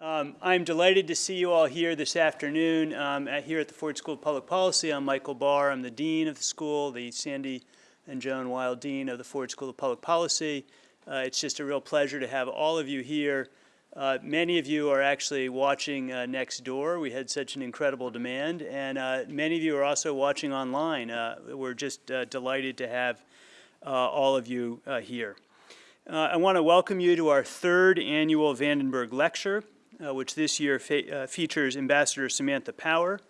Um, I'm delighted to see you all here this afternoon um, at, here at the Ford School of Public Policy. I'm Michael Barr. I'm the Dean of the school, the Sandy and Joan Weill Dean of the Ford School of Public Policy. Uh, it's just a real pleasure to have all of you here. Uh, many of you are actually watching uh, next door. We had such an incredible demand. And uh, many of you are also watching online. Uh, we're just uh, delighted to have all of you here. I want to welcome you to our third annual Vandenberg Lecture which this year uh, features Ambassador Samantha Power,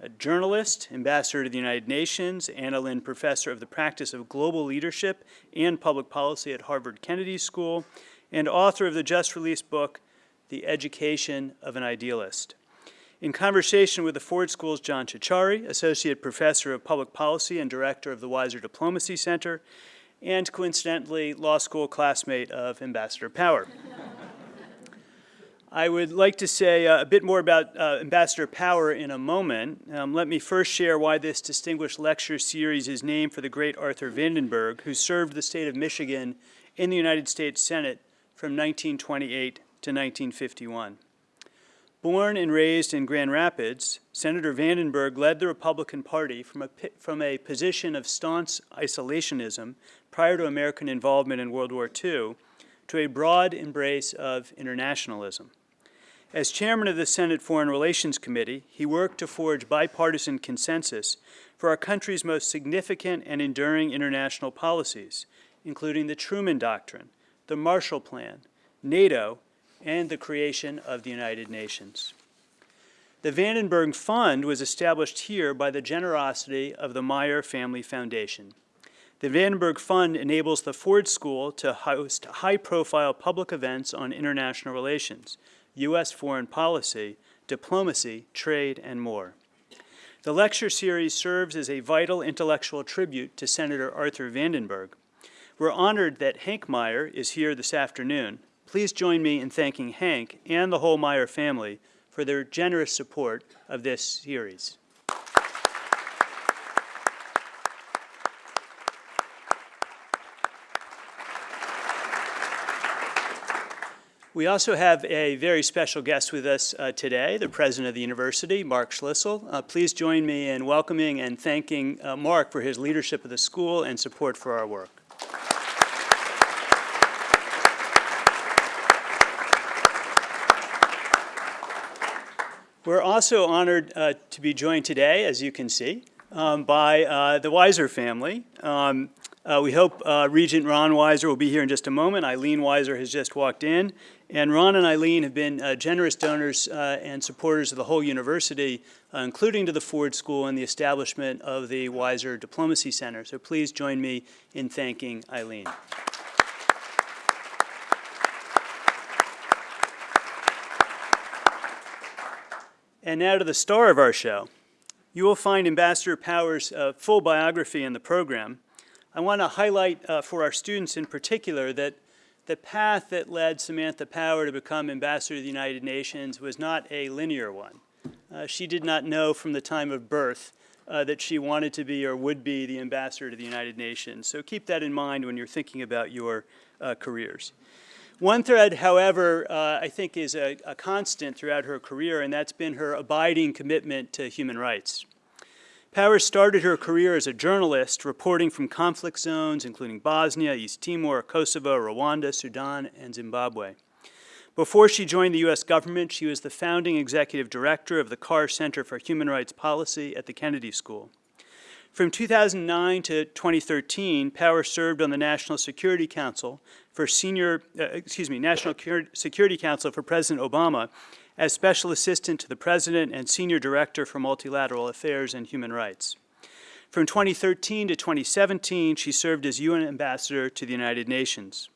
a journalist, ambassador to the United Nations, Anna Lindh Professor of the Practice of Global Leadership and Public Policy at Harvard Kennedy School, and author of the just released book, The Education of an Idealist. In conversation with the Ford School's John Ciorciari, Associate Professor of Public Policy and Director of the Weiser Diplomacy Center, and coincidentally, law school classmate of Ambassador Power. I would like to say uh, a bit more about uh, Ambassador Power in a moment. Um, let me first share why this distinguished lecture series is named for the great Arthur Vandenberg, who served the state of Michigan in the United States Senate from 1928 to 1951. Born and raised in Grand Rapids, Senator Vandenberg led the Republican Party from a, from a position of staunch isolationism prior to American involvement in World War II to a broad embrace of internationalism. As chairman of the Senate Foreign Relations Committee, he worked to forge bipartisan consensus for our country's most significant and enduring international policies, including the Truman Doctrine, the Marshall Plan, NATO, and the creation of the United Nations. The Vandenberg Fund was established here by the generosity of the Meijer Family Foundation. The Vandenberg Fund enables the Ford School to host high-profile public events on international relations, U.S. foreign policy, diplomacy, trade, and more. The lecture series serves as a vital intellectual tribute to Senator Arthur Vandenberg. We're honored that Hank Meijer is here this afternoon. Please join me in thanking Hank and the whole Meijer family for their generous support of this series. We also have a very special guest with us uh, today, the president of the university, Mark Schlissel. Uh, please join me in welcoming and thanking uh, Mark for his leadership of the school and support for our work. We're also honored uh, to be joined today, as you can see, um, by uh, the Weiser family. Um, uh, we hope uh, Regent Ron Weiser will be here in just a moment. Eileen Weiser has just walked in. And Ron and Eileen have been uh, generous donors uh, and supporters of the whole university, uh, including to the Ford School and the establishment of the Weiser Diplomacy Center. So please join me in thanking Eileen. And now to the star of our show. You will find Ambassador Power's uh, full biography in the program. I want to highlight uh, for our students in particular that the path that led Samantha Power to become ambassador to the United Nations was not a linear one. Uh, she did not know from the time of birth uh, that she wanted to be or would be the ambassador to the United Nations. So keep that in mind when you're thinking about your uh, careers. One thread, however, uh, I think is a, a constant throughout her career, and that's been her abiding commitment to human rights. Powers started her career as a journalist, reporting from conflict zones, including Bosnia, East Timor, Kosovo, Rwanda, Sudan, and Zimbabwe. Before she joined the U.S. government, she was the founding executive director of the Carr Center for Human Rights Policy at the Kennedy School. From 2009 to 2013, Power served on the National Security Council for senior, uh, excuse me, National Security Council for President Obama as Special Assistant to the President and Senior Director for Multilateral Affairs and Human Rights. From 2013 to 2017, she served as UN Ambassador to the United Nations.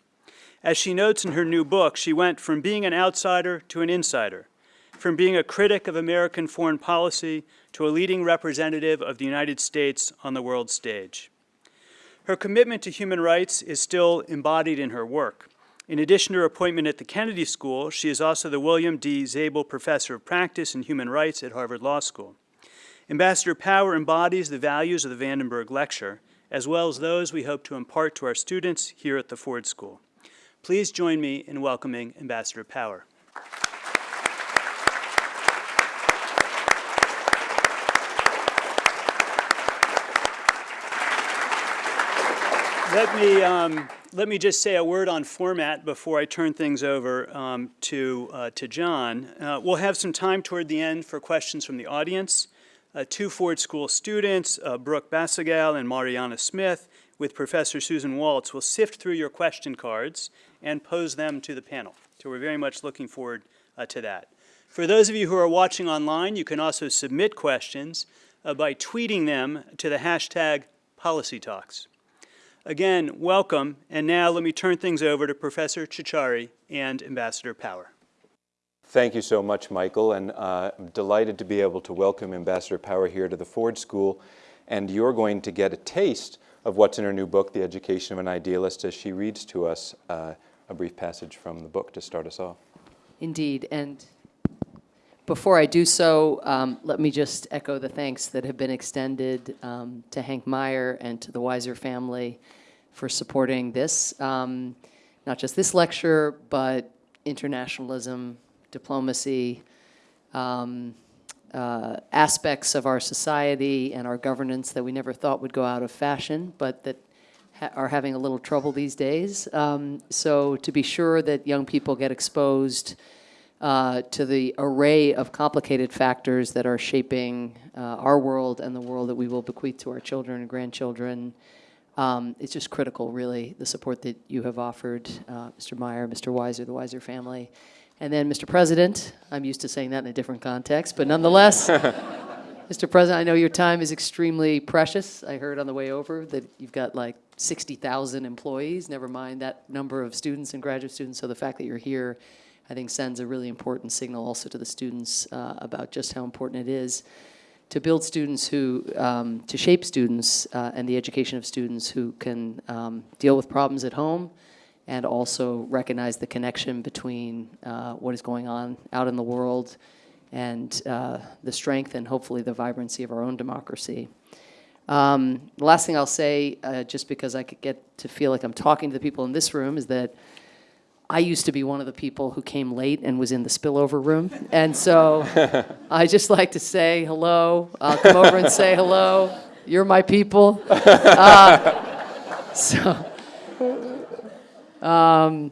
As she notes in her new book, she went from being an outsider to an insider, from being a critic of American foreign policy to a leading representative of the United States on the world stage. Her commitment to human rights is still embodied in her work. In addition to her appointment at the Kennedy School, she is also the William D. Zabel Professor of Practice and Human Rights at Harvard Law School. Ambassador Power embodies the values of the Vandenberg Lecture, as well as those we hope to impart to our students here at the Ford School. Please join me in welcoming Ambassador Power. Let me, um, let me just say a word on format before I turn things over um, to, uh, to John. Uh, We'll have some time toward the end for questions from the audience. Uh, Two Ford School students, uh, Brooke Basagal and Mariana Smith, with Professor Susan Waltz, will sift through your question cards and pose them to the panel. So we're very much looking forward uh, to that. For those of you who are watching online, you can also submit questions uh, by tweeting them to the hashtag PolicyTalks. Again, welcome, and now let me turn things over to Professor Ciorciari and Ambassador Power. Thank you so much, Michael, and uh, I'm delighted to be able to welcome Ambassador Power here to the Ford School. And you're going to get a taste of what's in her new book, The Education of an Idealist, as she reads to us uh, a brief passage from the book to start us off. Indeed, and before I do so, um, let me just echo the thanks that have been extended um, to Hank Meijer and to the Weiser family for supporting this, um, not just this lecture, but internationalism, diplomacy, um, uh, aspects of our society and our governance that we never thought would go out of fashion, but that ha- are having a little trouble these days. Um, so to be sure that young people get exposed uh, to the array of complicated factors that are shaping uh, our world and the world that we will bequeath to our children and grandchildren. Um, it's just critical, really, the support that you have offered, uh, Mr. Meijer, Mr. Weiser, the Weiser family. And then, Mr. President, I'm used to saying that in a different context, but nonetheless, Mr. President, I know your time is extremely precious. I heard on the way over that you've got like 60,000 employees, never mind that number of students and graduate students. So the fact that you're here, I think, sends a really important signal also to the students uh, about just how important it is to build students who, um, to shape students uh, and the education of students who can um, deal with problems at home and also recognize the connection between uh, what is going on out in the world and uh, the strength and hopefully the vibrancy of our own democracy. Um, the last thing I'll say, uh, just because I could get to feel like I'm talking to the people in this room, is that I used to be one of the people who came late and was in the spillover room. And so I just like to say hello. I'll come over and say hello. You're my people. Uh, so, um,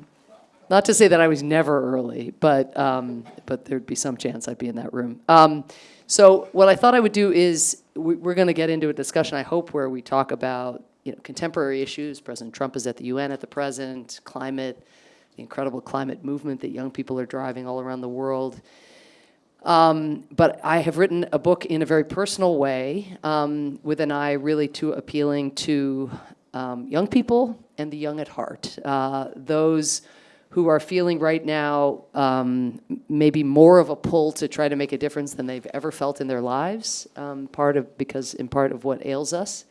not to say that I was never early, but, um, but there'd be some chance I'd be in that room. Um, so what I thought I would do is, we, we're going to get into a discussion, I hope, where we talk about you know, contemporary issues. President Trump is at the UN at the present, climate, the incredible climate movement that young people are driving all around the world. Um, but I have written a book in a very personal way, um, with an eye really to appealing to um, young people and the young at heart. Uh, those who are feeling right now um, maybe more of a pull to try to make a difference than they've ever felt in their lives, um, part of because in part of what ails us,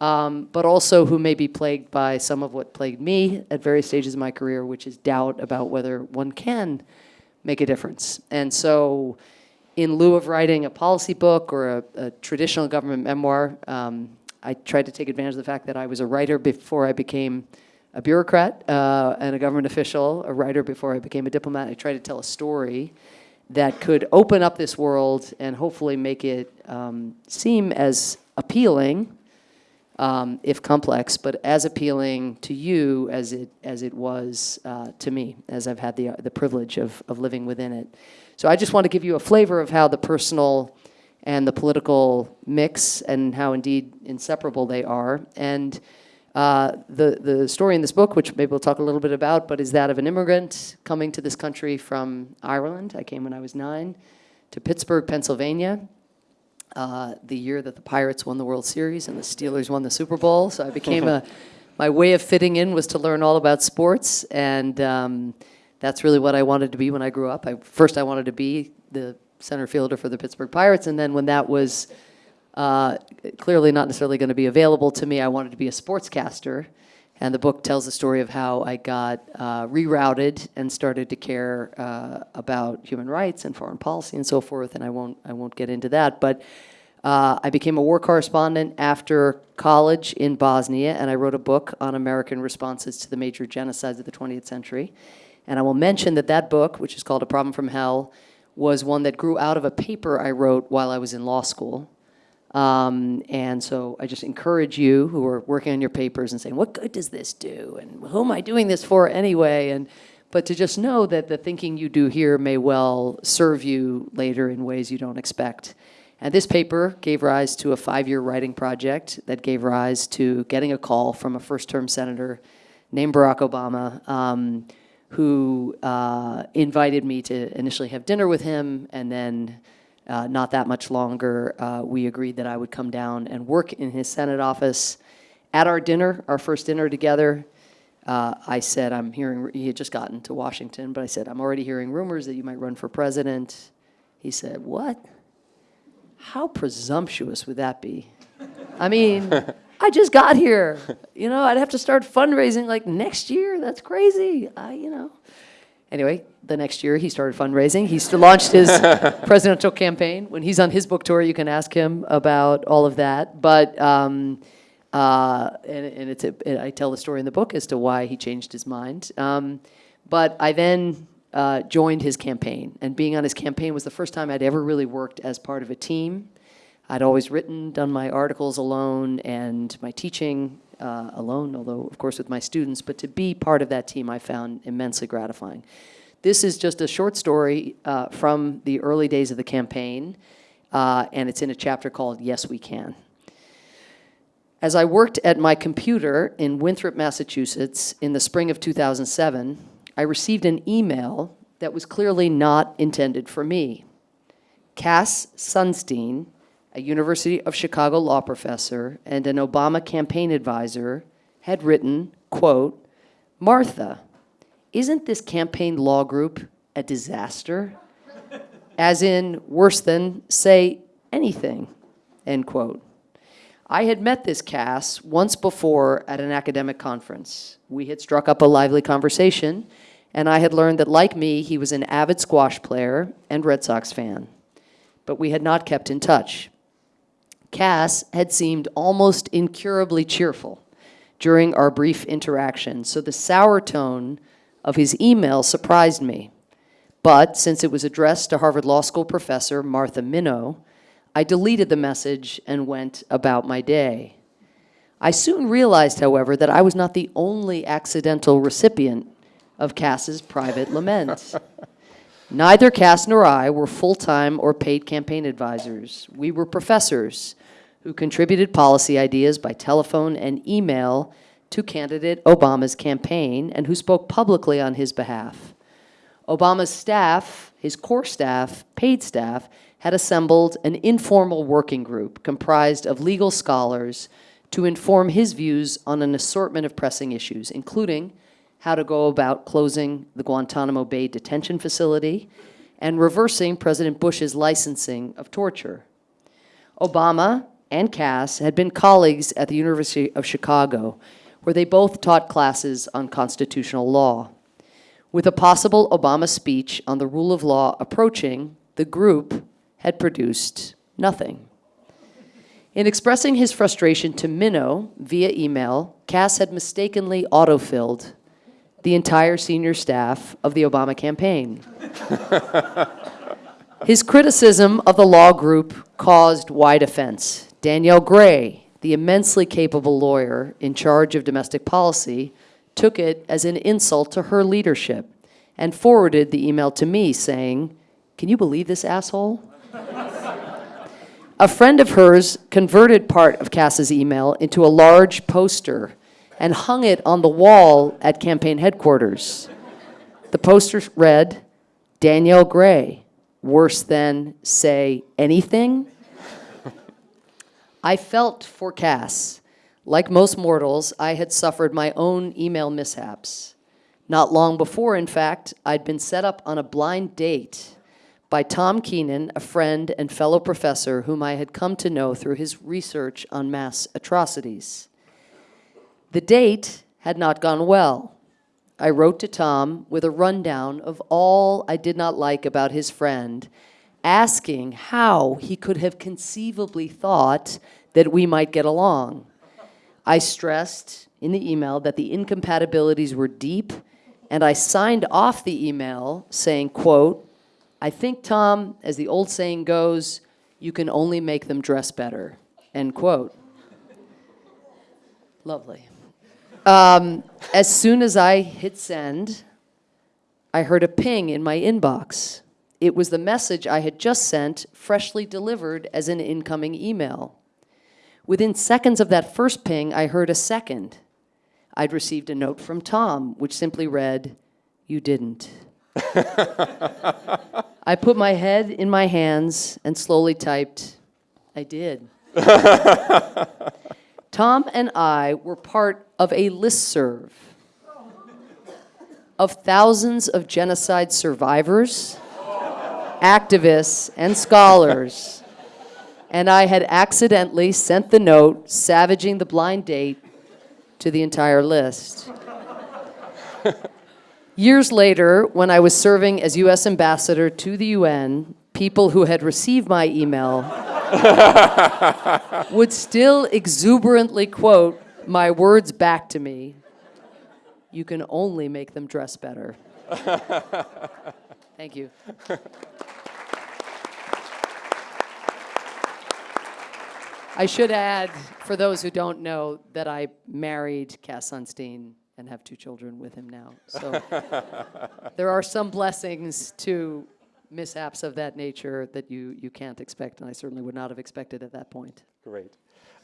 um, but also who may be plagued by some of what plagued me at various stages of my career, which is doubt about whether one can make a difference. And so, in lieu of writing a policy book or a, a traditional government memoir, um, I tried to take advantage of the fact that I was a writer before I became a bureaucrat uh, and a government official, a writer before I became a diplomat. I tried to tell a story that could open up this world and hopefully make it um, seem as appealing, um, if complex, but as appealing to you as it as it was uh, to me, as I've had the the privilege of of living within it. So I just want to give you a flavor of how the personal and the political mix and how indeed inseparable they are. And uh, the, the story in this book, which maybe we'll talk a little bit about, but is that of an immigrant coming to this country from Ireland. I came when I was nine to Pittsburgh, Pennsylvania, uh, the year that the Pirates won the World Series and the Steelers won the Super Bowl. So I became a, my way of fitting in was to learn all about sports. And um, that's really what I wanted to be when I grew up. I, first, I wanted to be the center fielder for the Pittsburgh Pirates. And then when that was uh, clearly not necessarily going to be available to me. I wanted to be a sportscaster. And the book tells the story of how I got uh, rerouted and started to care uh, about human rights and foreign policy and so forth. And I won't, I won't get into that. But uh, I became a war correspondent after college in Bosnia, and I wrote a book on American responses to the major genocides of the 20th century. And I will mention that that book, which is called A Problem from Hell, was one that grew out of a paper I wrote while I was in law school Um, and so I just encourage you who are working on your papers and saying, what good does this do? And who am I doing this for anyway? And, but to just know that the thinking you do here may well serve you later in ways you don't expect. And this paper gave rise to a five-year writing project that gave rise to getting a call from a first-term senator named Barack Obama, um, who uh, invited me to initially have dinner with him, and then uh, not that much longer, uh, we agreed that I would come down and work in his Senate office. At our dinner, our first dinner together, uh, I said, I'm hearing, he had just gotten to Washington, but I said, I'm already hearing rumors that you might run for president. He said, What? How presumptuous would that be? I mean, I just got here. You know, I'd have to start fundraising like next year. That's crazy. I, you know. Anyway, the next year he started fundraising. He launched his presidential campaign. When he's on his book tour, you can ask him about all of that. But um, uh, and, and it's a, I tell the story in the book as to why he changed his mind. Um, but I then uh, joined his campaign, and being on his campaign was the first time I'd ever really worked as part of a team. I'd always written, done my articles alone, and my teaching uh, alone, although of course with my students. But to be part of that team, I found immensely gratifying. This is just a short story uh, from the early days of the campaign, uh, and it's in a chapter called Yes, We Can. As I worked at my computer in Winthrop, Massachusetts in the spring of 2007, I received an email that was clearly not intended for me. Cass Sunstein, a University of Chicago law professor and an Obama campaign advisor, had written, quote, Martha, isn't this campaign law group a disaster? As in, worse than, say, anything, end quote. I had met this Cass once before at an academic conference. We had struck up a lively conversation, and I had learned that, like me, he was an avid squash player and Red Sox fan. But we had not kept in touch. Cass had seemed almost incurably cheerful during our brief interaction, so the sour tone of his email surprised me. But since it was addressed to Harvard Law School professor Martha Minow, I deleted the message and went about my day. I soon realized, however, that I was not the only accidental recipient of Cass's private lament. Neither Cass nor I were full-time or paid campaign advisors. We were professors who contributed policy ideas by telephone and email to candidate Obama's campaign and who spoke publicly on his behalf. Obama's staff, his core staff, paid staff, had assembled an informal working group comprised of legal scholars to inform his views on an assortment of pressing issues, including how to go about closing the Guantanamo Bay detention facility and reversing President Bush's licensing of torture. Obama and Cass had been colleagues at the University of Chicago, where they both taught classes on constitutional law. With a possible Obama speech on the rule of law approaching, the group had produced nothing. In expressing his frustration to Minow via email, Cass had mistakenly autofilled the entire senior staff of the Obama campaign. his criticism of the law group caused wide offense. Danielle Gray, the immensely capable lawyer in charge of domestic policy, took it as an insult to her leadership and forwarded the email to me saying, Can you believe this asshole? a friend of hers converted part of Cass's email into a large poster and hung it on the wall at campaign headquarters. The poster read, Danielle Gray, worse than, say, anything? I felt for Cass. Like most mortals, I had suffered my own email mishaps. Not long before, in fact, I'd been set up on a blind date by Tom Keenan, a friend and fellow professor whom I had come to know through his research on mass atrocities. The date had not gone well. I wrote to Tom with a rundown of all I did not like about his friend, asking how he could have conceivably thought that we might get along. I stressed in the email that the incompatibilities were deep, and I signed off the email saying, quote, I think, Tom, as the old saying goes, You can only make them dress better. End quote. Lovely. Um, as soon as I hit send, I heard a ping in my inbox. It was the message I had just sent, freshly delivered as an incoming email. Within seconds of that first ping, I heard a second. I'd received a note from Tom, which simply read, You didn't. I put my head in my hands and slowly typed, I did. Tom and I were part of a listserv of thousands of genocide survivors, activists, and scholars. And I had accidentally sent the note savaging the blind date to the entire list. Years later, when I was serving as US ambassador to the UN, people who had received my email would still exuberantly quote my words back to me You can only make them dress better. Thank you. I should add, for those who don't know, that I married Cass Sunstein and have two children with him now. So there are some blessings to mishaps of that nature that you, you can't expect, and I certainly would not have expected at that point. Great.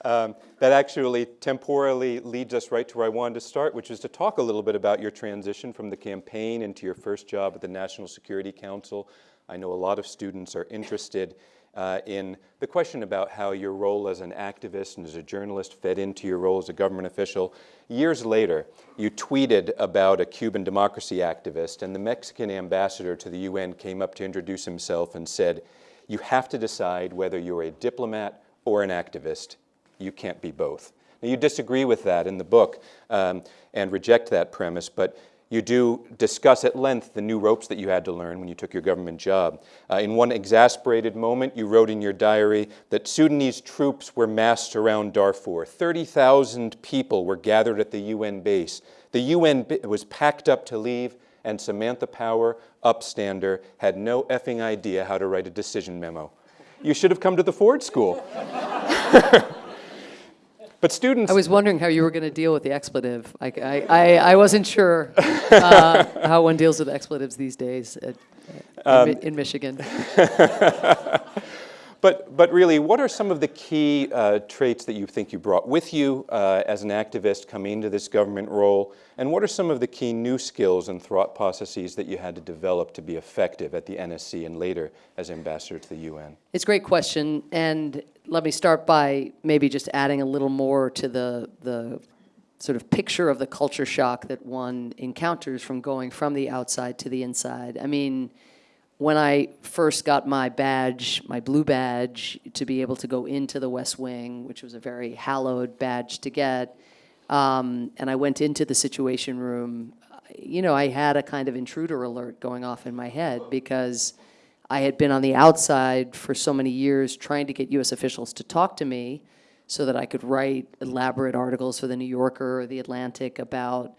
Um, that actually temporally leads us right to where I wanted to start, which is to talk a little bit about your transition from the campaign into your first job at the National Security Council. I know a lot of students are interested uh, in the question about how your role as an activist and as a journalist fed into your role as a government official. Years later, you tweeted about a Cuban democracy activist, and the Mexican ambassador to the UN came up to introduce himself and said, You have to decide whether you're a diplomat or an activist. You can't be both. Now, you disagree with that in the book um, and reject that premise, but you do discuss at length the new ropes that you had to learn when you took your government job. Uh, in one exasperated moment, you wrote in your diary that Sudanese troops were massed around Darfur. 30,000 people were gathered at the UN base. The UN was packed up to leave, and Samantha Power, upstander, had no effing idea how to write a decision memo. You should have come to the Ford School. But students. I was wondering how you were going to deal with the expletive. I, I, I, I wasn't sure uh, how one deals with expletives these days at, in, in Michigan. But, but really, what are some of the key uh, traits that you think you brought with you uh, as an activist coming into this government role? And what are some of the key new skills and thought processes that you had to develop to be effective at the NSC and later as ambassador to the UN? It's a great question, and let me start by maybe just adding a little more to the the sort of picture of the culture shock that one encounters from going from the outside to the inside. I mean, when I first got my badge, my blue badge, to be able to go into the West Wing, which was a very hallowed badge to get, um, and I went into the Situation Room, you know, I had a kind of intruder alert going off in my head because I had been on the outside for so many years trying to get U.S. officials to talk to me so that I could write elaborate articles for the New Yorker or the Atlantic about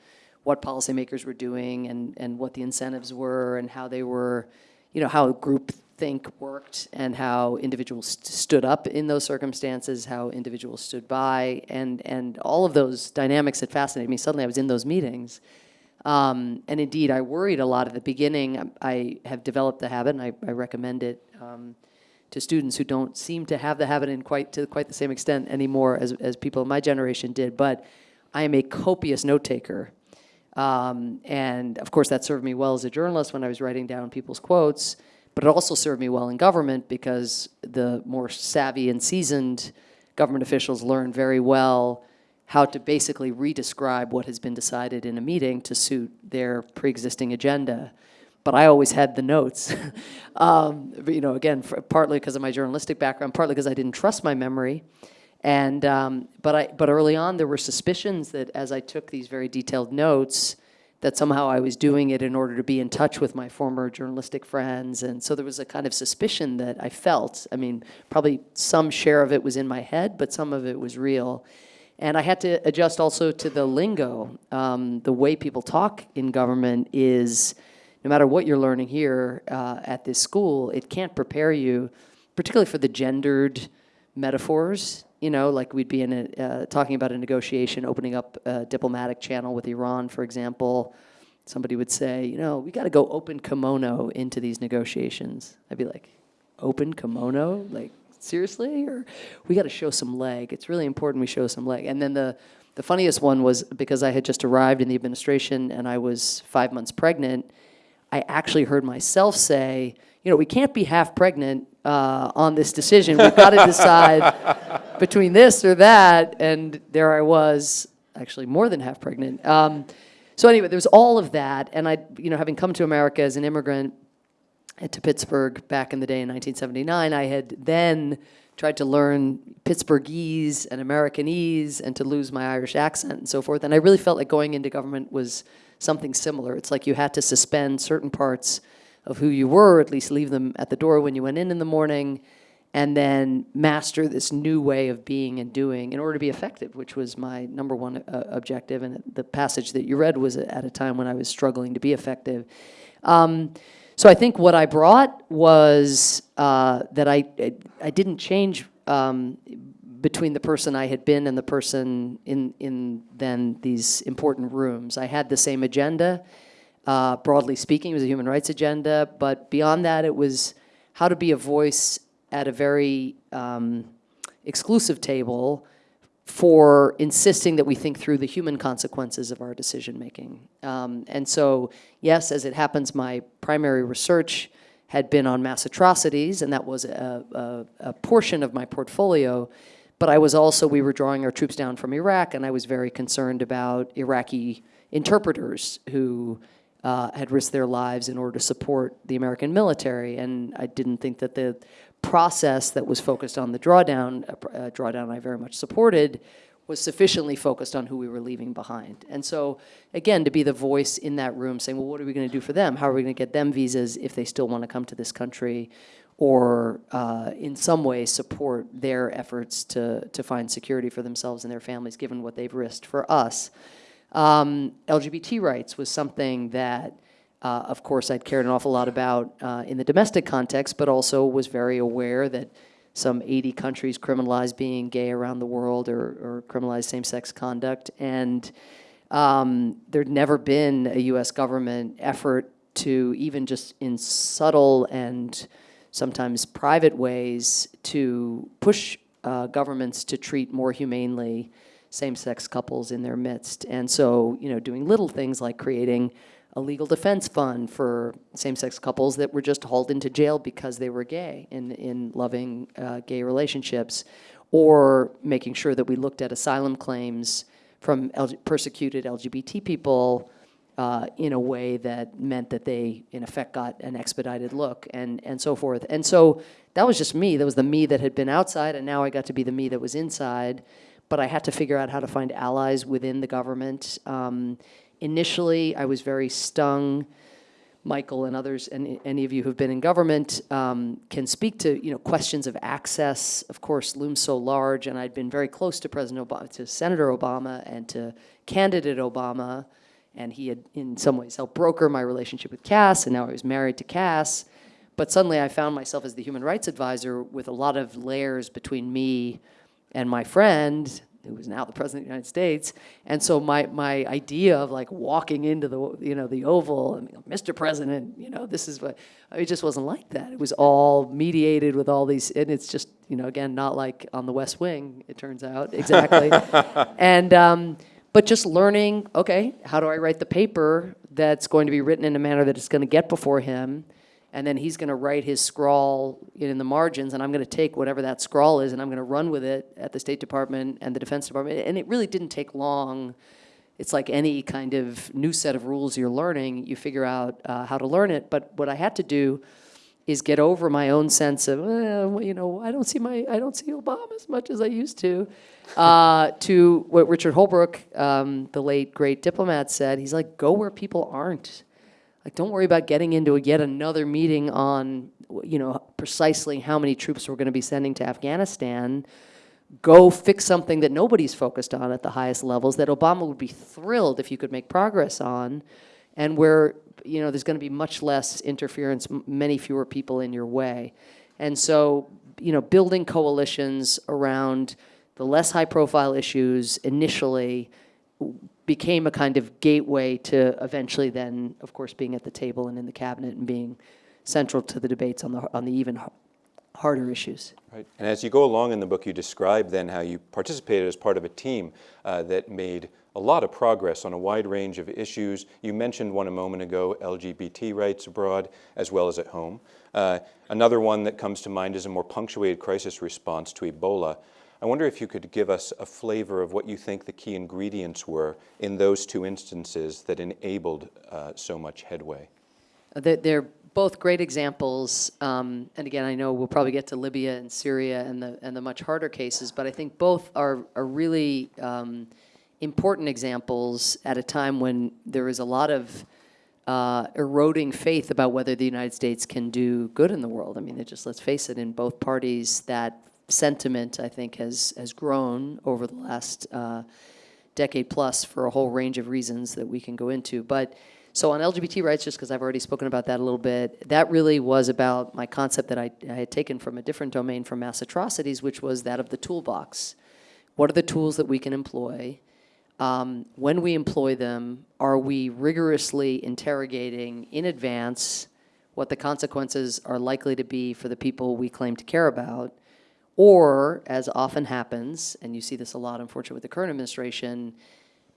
what policymakers were doing and, and what the incentives were and how they were, you know, how groupthink worked and how individuals st- stood up in those circumstances, how individuals stood by, and, and all of those dynamics that fascinated me. Suddenly I was in those meetings. Um, and indeed, I worried a lot at the beginning. I have developed the habit, and I, I recommend it um, to students who don't seem to have the habit in quite to quite the same extent anymore as, as people in my generation did. But I am a copious note taker. Um, and of course, that served me well as a journalist when I was writing down people's quotes, but it also served me well in government because the more savvy and seasoned government officials learn very well how to basically re-describe what has been decided in a meeting to suit their pre-existing agenda. But I always had the notes, um, but, you know, again, for, partly because of my journalistic background, partly because I didn't trust my memory. And, um, but, I, but early on, there were suspicions that as I took these very detailed notes, that somehow I was doing it in order to be in touch with my former journalistic friends. And so there was a kind of suspicion that I felt. I mean, probably some share of it was in my head, but some of it was real. And I had to adjust also to the lingo. Um, the way people talk in government is, no matter what you're learning here uh, at this school, it can't prepare you particularly for the gendered metaphors. You know, like we'd be in a, uh, talking about a negotiation, opening up a diplomatic channel with Iran, for example. Somebody would say, you know, we got to go open kimono into these negotiations. I'd be like, open kimono? Like, seriously? Or we got to show some leg. It's really important we show some leg. And then the, the funniest one was because I had just arrived in the administration and I was five months pregnant, I actually heard myself say, you know, we can't be half pregnant uh, on this decision. We've got to decide between this or that. And there I was, actually more than half pregnant. Um, so anyway, there was all of that. And I, you know, having come to America as an immigrant, to Pittsburgh back in the day in 1979, I had then tried to learn Pittsburghese and Americanese and to lose my Irish accent and so forth. And I really felt like going into government was something similar. It's like you had to suspend certain parts of who you were, at least leave them at the door when you went in in the morning, and then master this new way of being and doing in order to be effective, which was my number one uh, objective. And the passage that you read was at a time when I was struggling to be effective. Um, so I think what I brought was uh, that I, I, I didn't change um, between the person I had been and the person in, in then these important rooms. I had the same agenda. Uh, broadly speaking, it was a human rights agenda, but beyond that, it was how to be a voice at a very um, exclusive table for insisting that we think through the human consequences of our decision making. Um, and so, yes, as it happens, my primary research had been on mass atrocities, and that was a, a, a portion of my portfolio. But I was also, we were drawing our troops down from Iraq, and I was very concerned about Iraqi interpreters who uh, had risked their lives in order to support the American military. And I didn't think that the process that was focused on the drawdown, drawdown I very much supported, was sufficiently focused on who we were leaving behind. And so, again, to be the voice in that room saying, well, what are we going to do for them? How are we going to get them visas if they still want to come to this country? Or uh, in some way support their efforts to, to find security for themselves and their families, given what they've risked for us. Um, LGBT rights was something that uh, of course, I'd cared an awful lot about uh, in the domestic context, but also was very aware that some 80 countries criminalize being gay around the world or, or criminalize same-sex conduct. And um, there'd never been a U.S. government effort to even just in subtle and sometimes private ways to push uh, governments to treat more humanely same-sex couples in their midst. And so, you know, doing little things like creating a legal defense fund for same-sex couples that were just hauled into jail because they were gay in, in loving uh, gay relationships, or making sure that we looked at asylum claims from LG persecuted LGBT people uh, in a way that meant that they, in effect, got an expedited look and, and so forth. And so that was just me. That was the me that had been outside, and now I got to be the me that was inside. But I had to figure out how to find allies within the government. Um, Initially, I was very stung. Michael and others, and any of you who've been in government, um, can speak to you know questions of access. Of course, looms so large, and I'd been very close to President Obama, to Senator Obama, and to candidate Obama, and he had in some ways helped broker my relationship with Cass, and now I was married to Cass. But suddenly, I found myself as the human rights advisor with a lot of layers between me and my friend, who was now the president of the United States. And so my, my idea of like walking into the, you know, the Oval, and, Mr. President, you know, this is what, it just wasn't like that. It was all mediated with all these, and it's just, you know, again, not like on the West Wing, it turns out, exactly. and, um, but just learning, okay, how do I write the paper that's going to be written in a manner that it's going to get before him, and then he's going to write his scrawl in the margins, and I'm going to take whatever that scrawl is, and I'm going to run with it at the State Department and the Defense Department. And it really didn't take long. It's like any kind of new set of rules you're learning. You figure out uh, how to learn it. But what I had to do is get over my own sense of, well, you know, I don't see my, I don't see Obama as much as I used to. Uh, to what Richard Holbrooke, um, the late great diplomat, said. He's like, go where people aren't. Like, don't worry about getting into yet another meeting on, you know, precisely how many troops we're going to be sending to Afghanistan. Go fix something that nobody's focused on at the highest levels that Obama would be thrilled if you could make progress on, and where, you know, there's going to be much less interference, many fewer people in your way. And so you know, building coalitions around the less high-profile issues initially became a kind of gateway to eventually then, of course, being at the table and in the cabinet and being central to the debates on the, on the even harder issues. Right. And as you go along in the book, you describe then how you participated as part of a team uh, that made a lot of progress on a wide range of issues. You mentioned one a moment ago, LGBT rights abroad as well as at home. Uh, another one that comes to mind is a more punctuated crisis response to Ebola. I wonder if you could give us a flavor of what you think the key ingredients were in those two instances that enabled uh, so much headway. They're, they're both great examples, um, and again, I know we'll probably get to Libya and Syria and the, and the much harder cases, but I think both are, are really um, important examples at a time when there is a lot of uh, eroding faith about whether the United States can do good in the world. I mean, just let's face it, in both parties, that sentiment I think has has grown over the last uh, decade plus for a whole range of reasons that we can go into. But so on LGBT rights, just because I've already spoken about that a little bit, that really was about my concept that I, I had taken from a different domain from mass atrocities, which was that of the toolbox. What are the tools that we can employ? Um, when we employ them, are we rigorously interrogating in advance what the consequences are likely to be for the people we claim to care about? Or, as often happens, and you see this a lot, unfortunately, with the current administration,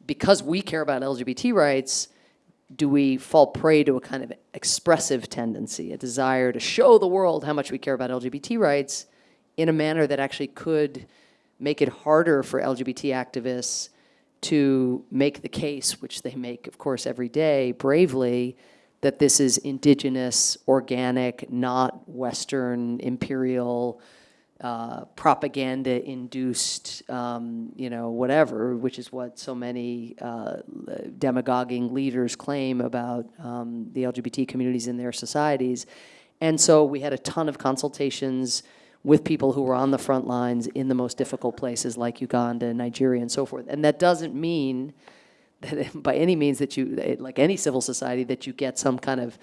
because we care about LGBT rights, do we fall prey to a kind of expressive tendency, a desire to show the world how much we care about LGBT rights in a manner that actually could make it harder for LGBT activists to make the case, which they make, of course, every day bravely, that this is indigenous, organic, not Western, imperial, uh, propaganda-induced, um, you know, whatever, which is what so many uh, demagoguing leaders claim about um, the LGBT communities in their societies. And so we had a ton of consultations with people who were on the front lines in the most difficult places like Uganda, and Nigeria, and so forth. And that doesn't mean that by any means that you, like any civil society, that you get some kind of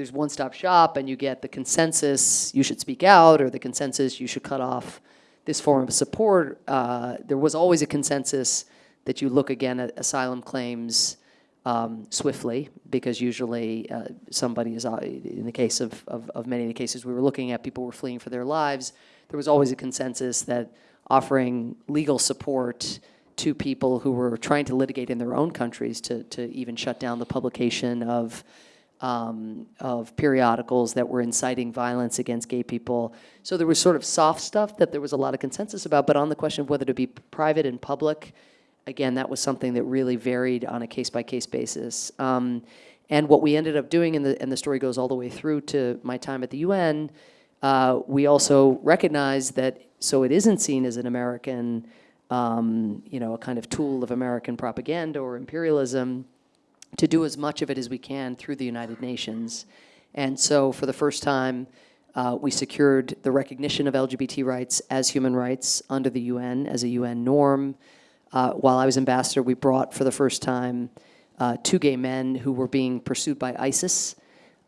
there's one-stop shop and you get the consensus you should speak out or the consensus you should cut off this form of support. Uh, there was always a consensus that you look again at asylum claims um, swiftly because usually uh, somebody is, uh, in the case of, of, of many of the cases we were looking at, people were fleeing for their lives. There was always a consensus that offering legal support to people who were trying to litigate in their own countries to, to even shut down the publication of um, of periodicals that were inciting violence against gay people. So there was sort of soft stuff that there was a lot of consensus about, but on the question of whether to be private and public, again, that was something that really varied on a case-by-case basis. Um, and what we ended up doing, and the, and the story goes all the way through to my time at the UN, uh, we also recognized that, so it isn't seen as an American, um, you know, a kind of tool of American propaganda or imperialism, to do as much of it as we can through the United Nations. And so for the first time, uh, we secured the recognition of LGBT rights as human rights under the UN as a UN norm. Uh, while I was ambassador, we brought for the first time uh, two gay men who were being pursued by ISIS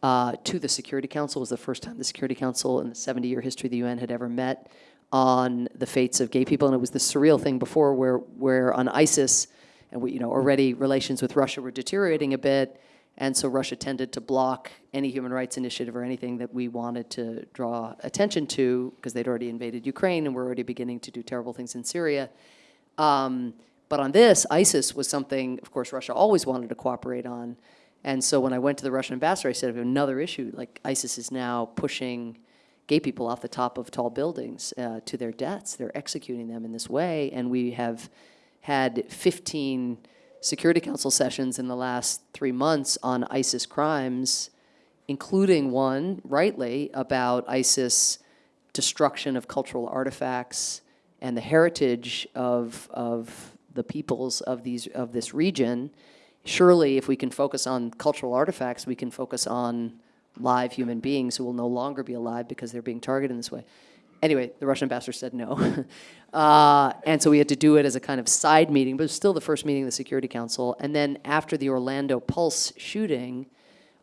uh, to the Security Council. It was the first time the Security Council in the 70-year history of the UN had ever met on the fates of gay people. And it was the surreal thing before where, where on ISIS, and we, you know, already relations with Russia were deteriorating a bit, and so Russia tended to block any human rights initiative or anything that we wanted to draw attention to, because they'd already invaded Ukraine and were already beginning to do terrible things in Syria. Um, but on this, ISIS was something, of course, Russia always wanted to cooperate on. And so when I went to the Russian ambassador, I said, another issue, like ISIS is now pushing gay people off the top of tall buildings uh, to their deaths. They're executing them in this way, and we have had 15 Security Council sessions in the last three months on ISIS crimes, including one, rightly, about ISIS destruction of cultural artifacts and the heritage of, of the peoples of, these, of this region. Surely, if we can focus on cultural artifacts, we can focus on live human beings who will no longer be alive because they're being targeted in this way. Anyway, the Russian ambassador said no. uh, and so we had to do it as a kind of side meeting, but it was still the first meeting of the Security Council. And then after the Orlando Pulse shooting,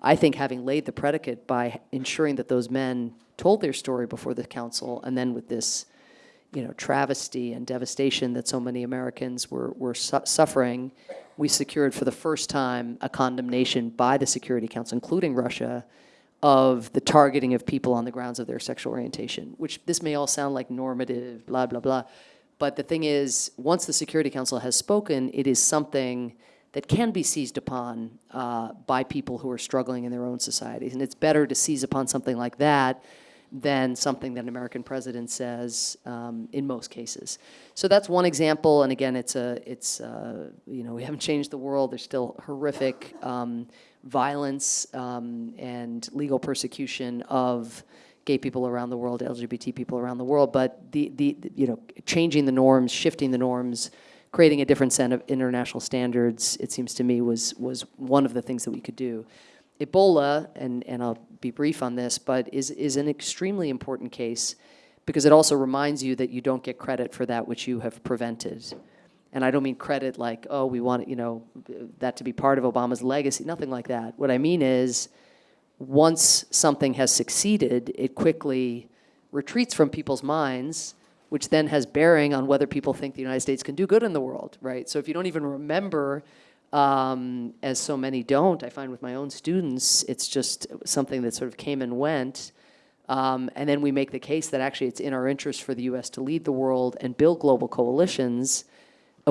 I think having laid the predicate by ensuring that those men told their story before the council, and then with this, you know, travesty and devastation that so many Americans were, were su- suffering, we secured for the first time a condemnation by the Security Council, including Russia, of the targeting of people on the grounds of their sexual orientation, which this may all sound like normative, blah, blah, blah. But the thing is, once the Security Council has spoken, it is something that can be seized upon uh, by people who are struggling in their own societies. And it's better to seize upon something like that than something that an American president says um, in most cases. So that's one example. And again, it's a, it's, uh, you know, we haven't changed the world. There's still horrific um, violence um, and legal persecution of gay people around the world, LGBT people around the world. But the, the, you know, changing the norms, shifting the norms, creating a different set of international standards, it seems to me, was, was one of the things that we could do. Ebola, and, and I'll be brief on this, but is, is an extremely important case because it also reminds you that you don't get credit for that which you have prevented. And I don't mean credit like, oh, we want, you know, that to be part of Obama's legacy, nothing like that. What I mean is, once something has succeeded, it quickly retreats from people's minds, which then has bearing on whether people think the United States can do good in the world, right? So if you don't even remember, um, as so many don't, I find with my own students, it's just something that sort of came and went. Um, and then we make the case that actually it's in our interest for the U.S. to lead the world and build global coalitions.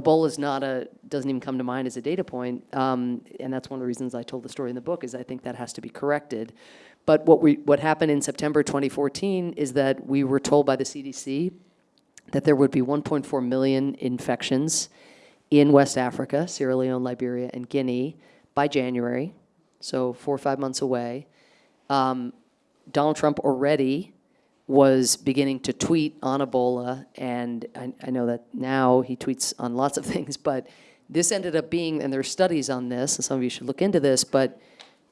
Ebola is not a, doesn't even come to mind as a data point. Um, and that's one of the reasons I told the story in the book is I think that has to be corrected. But what, we, what happened in September 2014 is that we were told by the CDC that there would be 1.4 million infections in West Africa, Sierra Leone, Liberia, and Guinea by January, so four or five months away. Um, Donald Trump already was beginning to tweet on Ebola, and I, I know that now he tweets on lots of things, but this ended up being, and there are studies on this, and some of you should look into this, but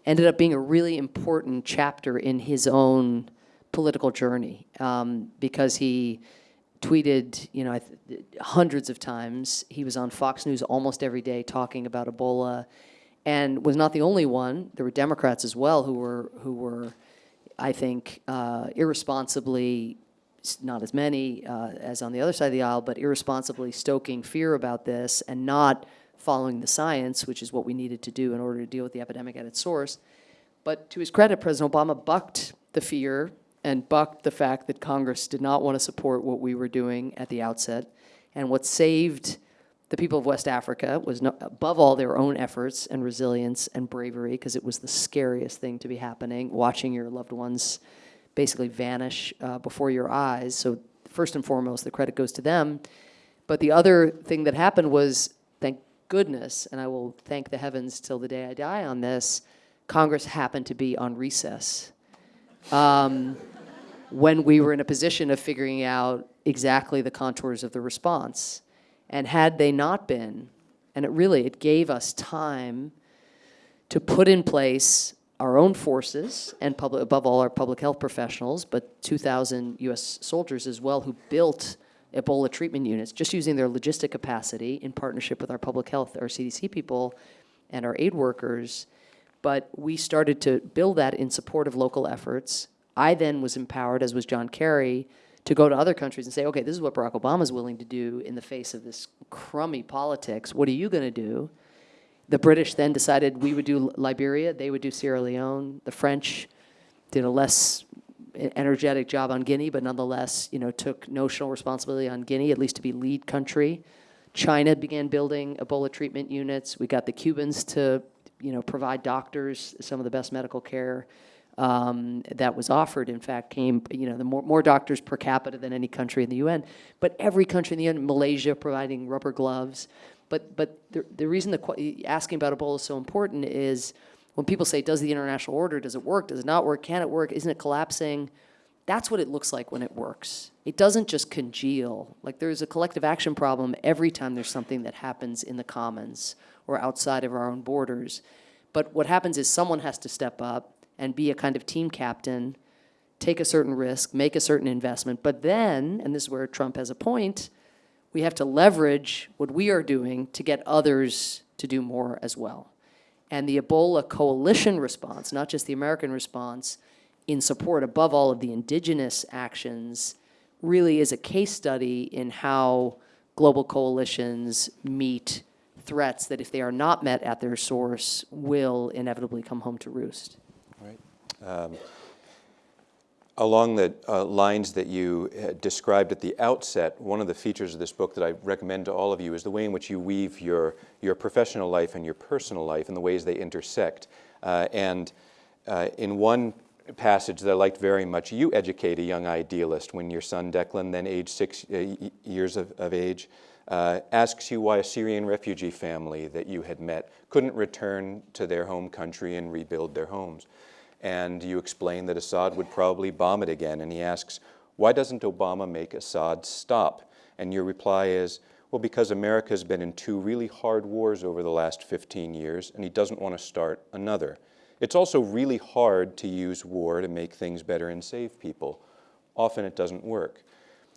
ended up being a really important chapter in his own political journey um, because he tweeted, you know, hundreds of times. He was on Fox News almost every day talking about Ebola, and was not the only one. There were Democrats as well who were who were, I think, uh, irresponsibly, not as many uh, as on the other side of the aisle, but irresponsibly stoking fear about this and not following the science, which is what we needed to do in order to deal with the epidemic at its source. But to his credit, President Obama bucked the fear and bucked the fact that Congress did not want to support what we were doing at the outset. And what saved the people of West Africa was no, above all their own efforts and resilience and bravery, because it was the scariest thing to be happening, watching your loved ones basically vanish uh, before your eyes. So first and foremost, the credit goes to them. But the other thing that happened was, thank goodness, and I will thank the heavens till the day I die on this, Congress happened to be on recess. Um, when we were in a position of figuring out exactly the contours of the response. And had they not been, and it really, it gave us time to put in place our own forces and public, above all our public health professionals, but 2,000 US soldiers as well who built Ebola treatment units, just using their logistic capacity in partnership with our public health, our CDC people, and our aid workers. But we started to build that in support of local efforts. I then was empowered, as was John Kerry, to go to other countries and say, okay, this is what Barack Obama is willing to do in the face of this crummy politics. What are you going to do? The British then decided we would do Liberia, they would do Sierra Leone. The French did a less energetic job on Guinea, but nonetheless, you know, took notional responsibility on Guinea, at least to be lead country. China began building Ebola treatment units. We got the Cubans to, you know, provide doctors some of the best medical care um, that was offered. In fact, came, you know, the more, more doctors per capita than any country in the UN. But every country in the UN, Malaysia providing rubber gloves. But, but the, the reason the asking about Ebola is so important is when people say, does the international order, does it work, does it not work, can it work, isn't it collapsing? That's what it looks like when it works. It doesn't just congeal. Like there's a collective action problem every time there's something that happens in the commons or outside of our own borders. But what happens is someone has to step up and be a kind of team captain, take a certain risk, make a certain investment. But then, and this is where Trump has a point, we have to leverage what we are doing to get others to do more as well. And the Ebola coalition response, not just the American response, in support, above all of the indigenous actions, really is a case study in how global coalitions meet threats that, if they are not met at their source, will inevitably come home to roost. Um, Along the uh, lines that you uh, described at the outset, one of the features of this book that I recommend to all of you is the way in which you weave your, your professional life and your personal life and the ways they intersect. Uh, and uh, in one passage that I liked very much, you educate a young idealist when your son Declan, then age six uh, years of, of age, asks you why a Syrian refugee family that you had met couldn't return to their home country and rebuild their homes and you explain that Assad would probably bomb it again. And he asks, why doesn't Obama make Assad stop? And your reply is, well, because America's been in two really hard wars over the last 15 years, and he doesn't want to start another. It's also really hard to use war to make things better and save people. Often it doesn't work.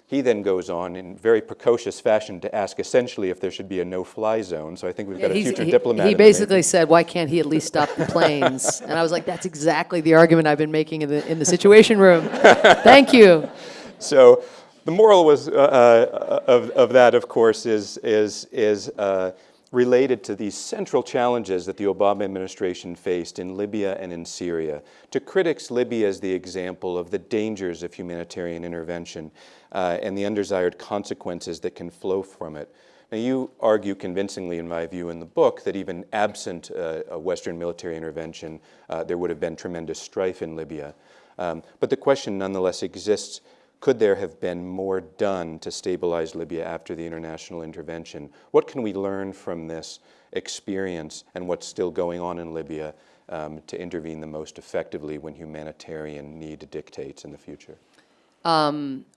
He then goes on in very precocious fashion to ask essentially if there should be a no-fly zone. So I think we've got a future he- diplomat. He in the making. basically said, why can't he at least stop the planes? And I was like, that's exactly the argument I've been making in the, in the Situation Room. Thank you. So the moral was, uh, uh, of, of that, of course, is, is, is uh, related to these central challenges that the Obama administration faced in Libya and in Syria. To critics, Libya is the example of the dangers of humanitarian intervention uh, and the undesired consequences that can flow from it. Now, you argue convincingly, in my view, in the book, that even absent uh, a Western military intervention, uh, there would have been tremendous strife in Libya. Um, but the question nonetheless exists could there have been more done to stabilize Libya after the international intervention? What can we learn from this experience and what's still going on in Libya um, to intervene the most effectively when humanitarian need dictates in the future?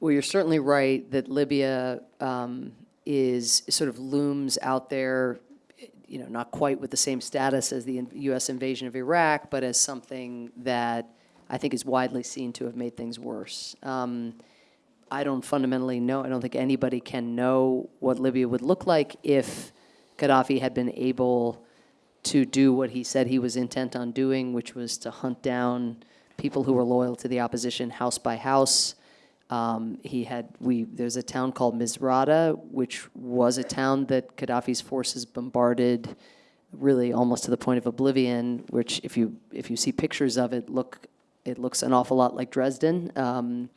Well, you're certainly right that Libya um, is sort of looms out there, you know, not quite with the same status as the U.S. invasion of Iraq, but as something that I think is widely seen to have made things worse. Um, I don't fundamentally know, I don't think anybody can know what Libya would look like if Gaddafi had been able to do what he said he was intent on doing, which was to hunt down people who were loyal to the opposition house by house. Um, he had we there's a town called Misrata, which was a town that Gaddafi's forces bombarded, really almost to the point of oblivion. Which, if you if you see pictures of it, look it looks an awful lot like Dresden. Um,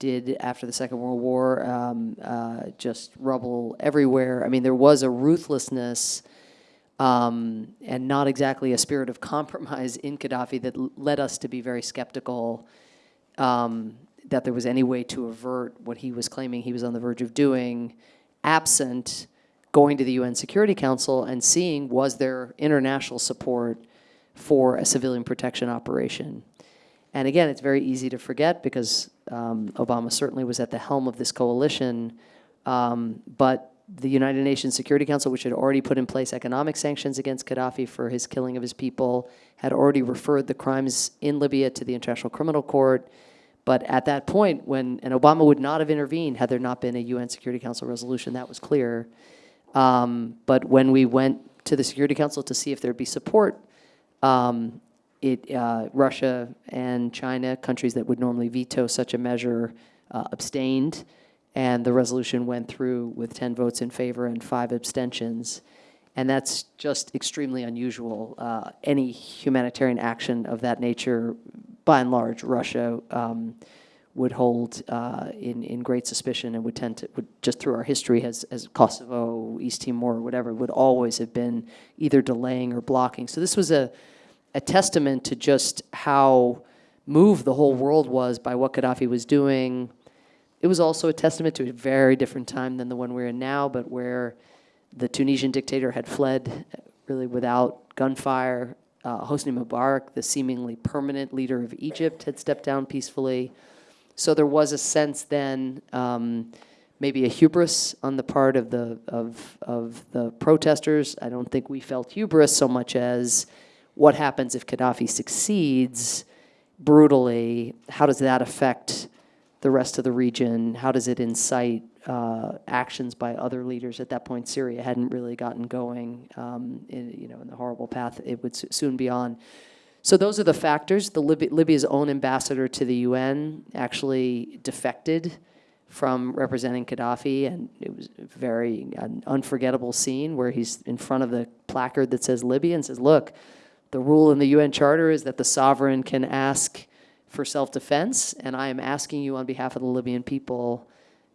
did after the Second World War, um, uh, just rubble everywhere. I mean, there was a ruthlessness um, and not exactly a spirit of compromise in Gaddafi that led us to be very skeptical um, that there was any way to avert what he was claiming he was on the verge of doing, absent going to the UN Security Council and seeing was there international support for a civilian protection operation. And again, it's very easy to forget because um, Obama certainly was at the helm of this coalition. Um, but the United Nations Security Council, which had already put in place economic sanctions against Gaddafi for his killing of his people, had already referred the crimes in Libya to the International Criminal Court. But at that point, when, and Obama would not have intervened had there not been a UN Security Council resolution, that was clear. Um, but when we went to the Security Council to see if there'd be support, um, it, uh, Russia and China, countries that would normally veto such a measure, uh, abstained, and the resolution went through with 10 votes in favor and five abstentions. And that's just extremely unusual. Uh, any humanitarian action of that nature, by and large, Russia um, would hold uh, in, in great suspicion and would tend to, would, just through our history as, as Kosovo, East Timor, whatever, would always have been either delaying or blocking. So this was a, a testament to just how moved the whole world was by what Gaddafi was doing. It was also a testament to a very different time than the one we're in now, but where the Tunisian dictator had fled really without gunfire. Uh, Hosni Mubarak, the seemingly permanent leader of Egypt, had stepped down peacefully. So there was a sense then, um, maybe a hubris on the part of the of of the protesters. I don't think we felt hubris so much as what happens if Gaddafi succeeds brutally? How does that affect the rest of the region? How does it incite uh, actions by other leaders? At that point, Syria hadn't really gotten going, um, in, you know, in the horrible path it would soon be on. So those are the factors. The Libya, Libya's own ambassador to the UN actually defected from representing Gaddafi, and it was a very unforgettable scene where he's in front of the placard that says Libya and says, "Look, the rule in the UN Charter is that the sovereign can ask for self-defense, and I am asking you on behalf of the Libyan people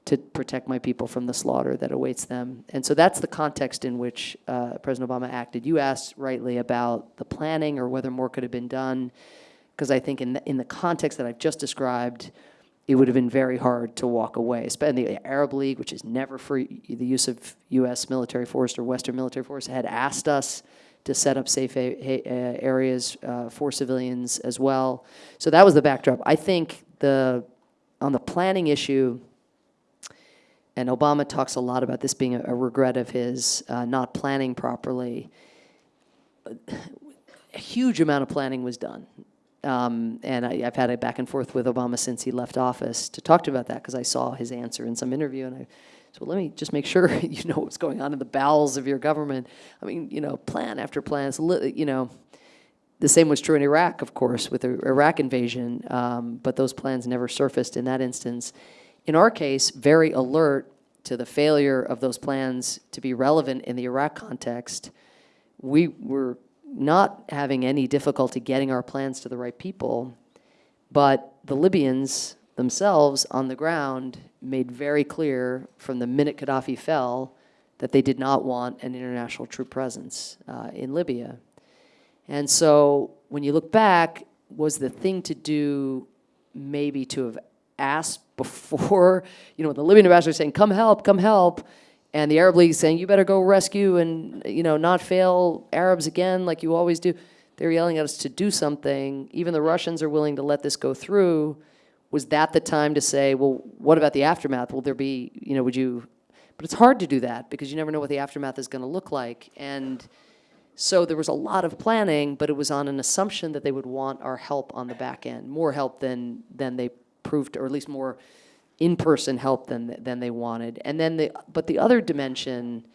to protect my people from the slaughter that awaits them." And so that's the context in which uh, President Obama acted. You asked rightly about the planning or whether more could have been done, because I think in the, in the context that I've just described, it would have been very hard to walk away. Especially the Arab League, which is never for the use of U.S. military force or Western military force, had asked us to set up safe uh, areas uh, for civilians as well. So that was the backdrop. I think the on the planning issue, and Obama talks a lot about this being a, a regret of his uh, not planning properly. A huge amount of planning was done. Um, and I, I've had a back and forth with Obama since he left office to talk to about that because I saw his answer in some interview and I well, let me just make sure you know what's going on in the bowels of your government. I mean, you know, plan after plan, you know, the same was true in Iraq, of course, with the Iraq invasion, um, but those plans never surfaced in that instance. In our case, very alert to the failure of those plans to be relevant in the Iraq context, we were not having any difficulty getting our plans to the right people, but the Libyans themselves on the ground made very clear from the minute Gaddafi fell that they did not want an international troop presence uh, in Libya. And so when you look back, was the thing to do maybe to have asked before, you know, the Libyan ambassador saying, come help, come help, and the Arab League saying, you better go rescue and, you know, not fail Arabs again like you always do. They're yelling at us to do something. Even the Russians are willing to let this go through. Was that the time to say, well, what about the aftermath? Will there be, you know, would you, but it's hard to do that because you never know what the aftermath is going to look like. And so there was a lot of planning, but it was on an assumption that they would want our help on the back end, more help than, than they proved, or at least more in-person help than, than they wanted. And then the, but the other dimension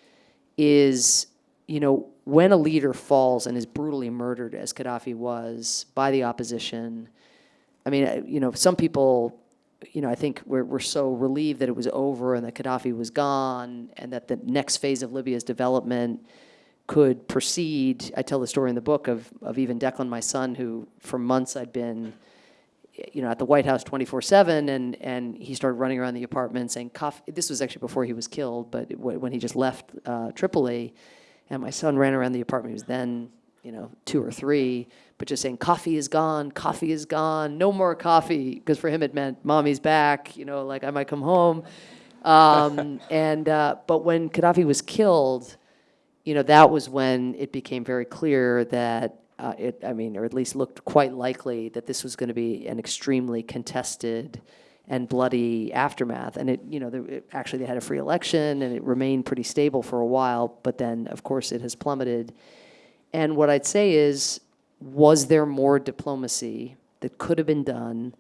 is, you know, when a leader falls and is brutally murdered, as Gaddafi was, by the opposition, I mean, uh, you know, some people, you know, I think we're, we're so relieved that it was over and that Gaddafi was gone and that the next phase of Libya's development could proceed. I tell the story in the book of, of even Declan, my son, who for months I'd been, you know, at the White House 24/7, and and he started running around the apartment saying, "Coffee." This was actually before he was killed, but when he just left uh, Tripoli, and my son ran around the apartment. He was then, you know, two or three, but just saying, "Coffee is gone. Coffee is gone. No more coffee," because for him it meant mommy's back. You know, like I might come home. Um, and uh, but when Gaddafi was killed you know, that was when it became very clear that uh, it, I mean, or at least looked quite likely that this was going to be an extremely contested and bloody aftermath. And it, you know, there, it, actually they had a free election and it remained pretty stable for a while, but then of course it has plummeted. And what I'd say is, was there more diplomacy that could have been done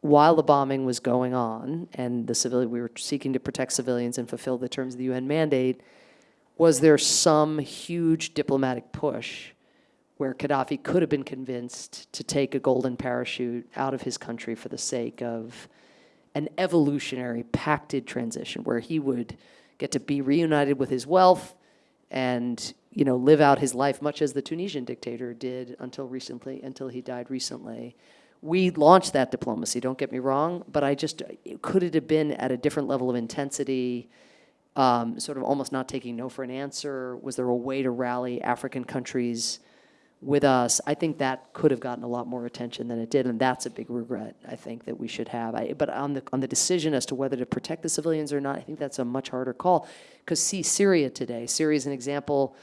while the bombing was going on and the civilian, we were seeking to protect civilians and fulfill the terms of the UN mandate, was there some huge diplomatic push where Gaddafi could have been convinced to take a golden parachute out of his country for the sake of an evolutionary pacted transition where he would get to be reunited with his wealth and you know live out his life much as the Tunisian dictator did until recently until he died recently we launched that diplomacy don't get me wrong but i just could it have been at a different level of intensity um, sort of almost not taking no for an answer? Was there a way to rally African countries with us? I think that could have gotten a lot more attention than it did, and that's a big regret I think that we should have. I, but on the on the decision as to whether to protect the civilians or not, I think that's a much harder call. Because see Syria today. Syria is an example,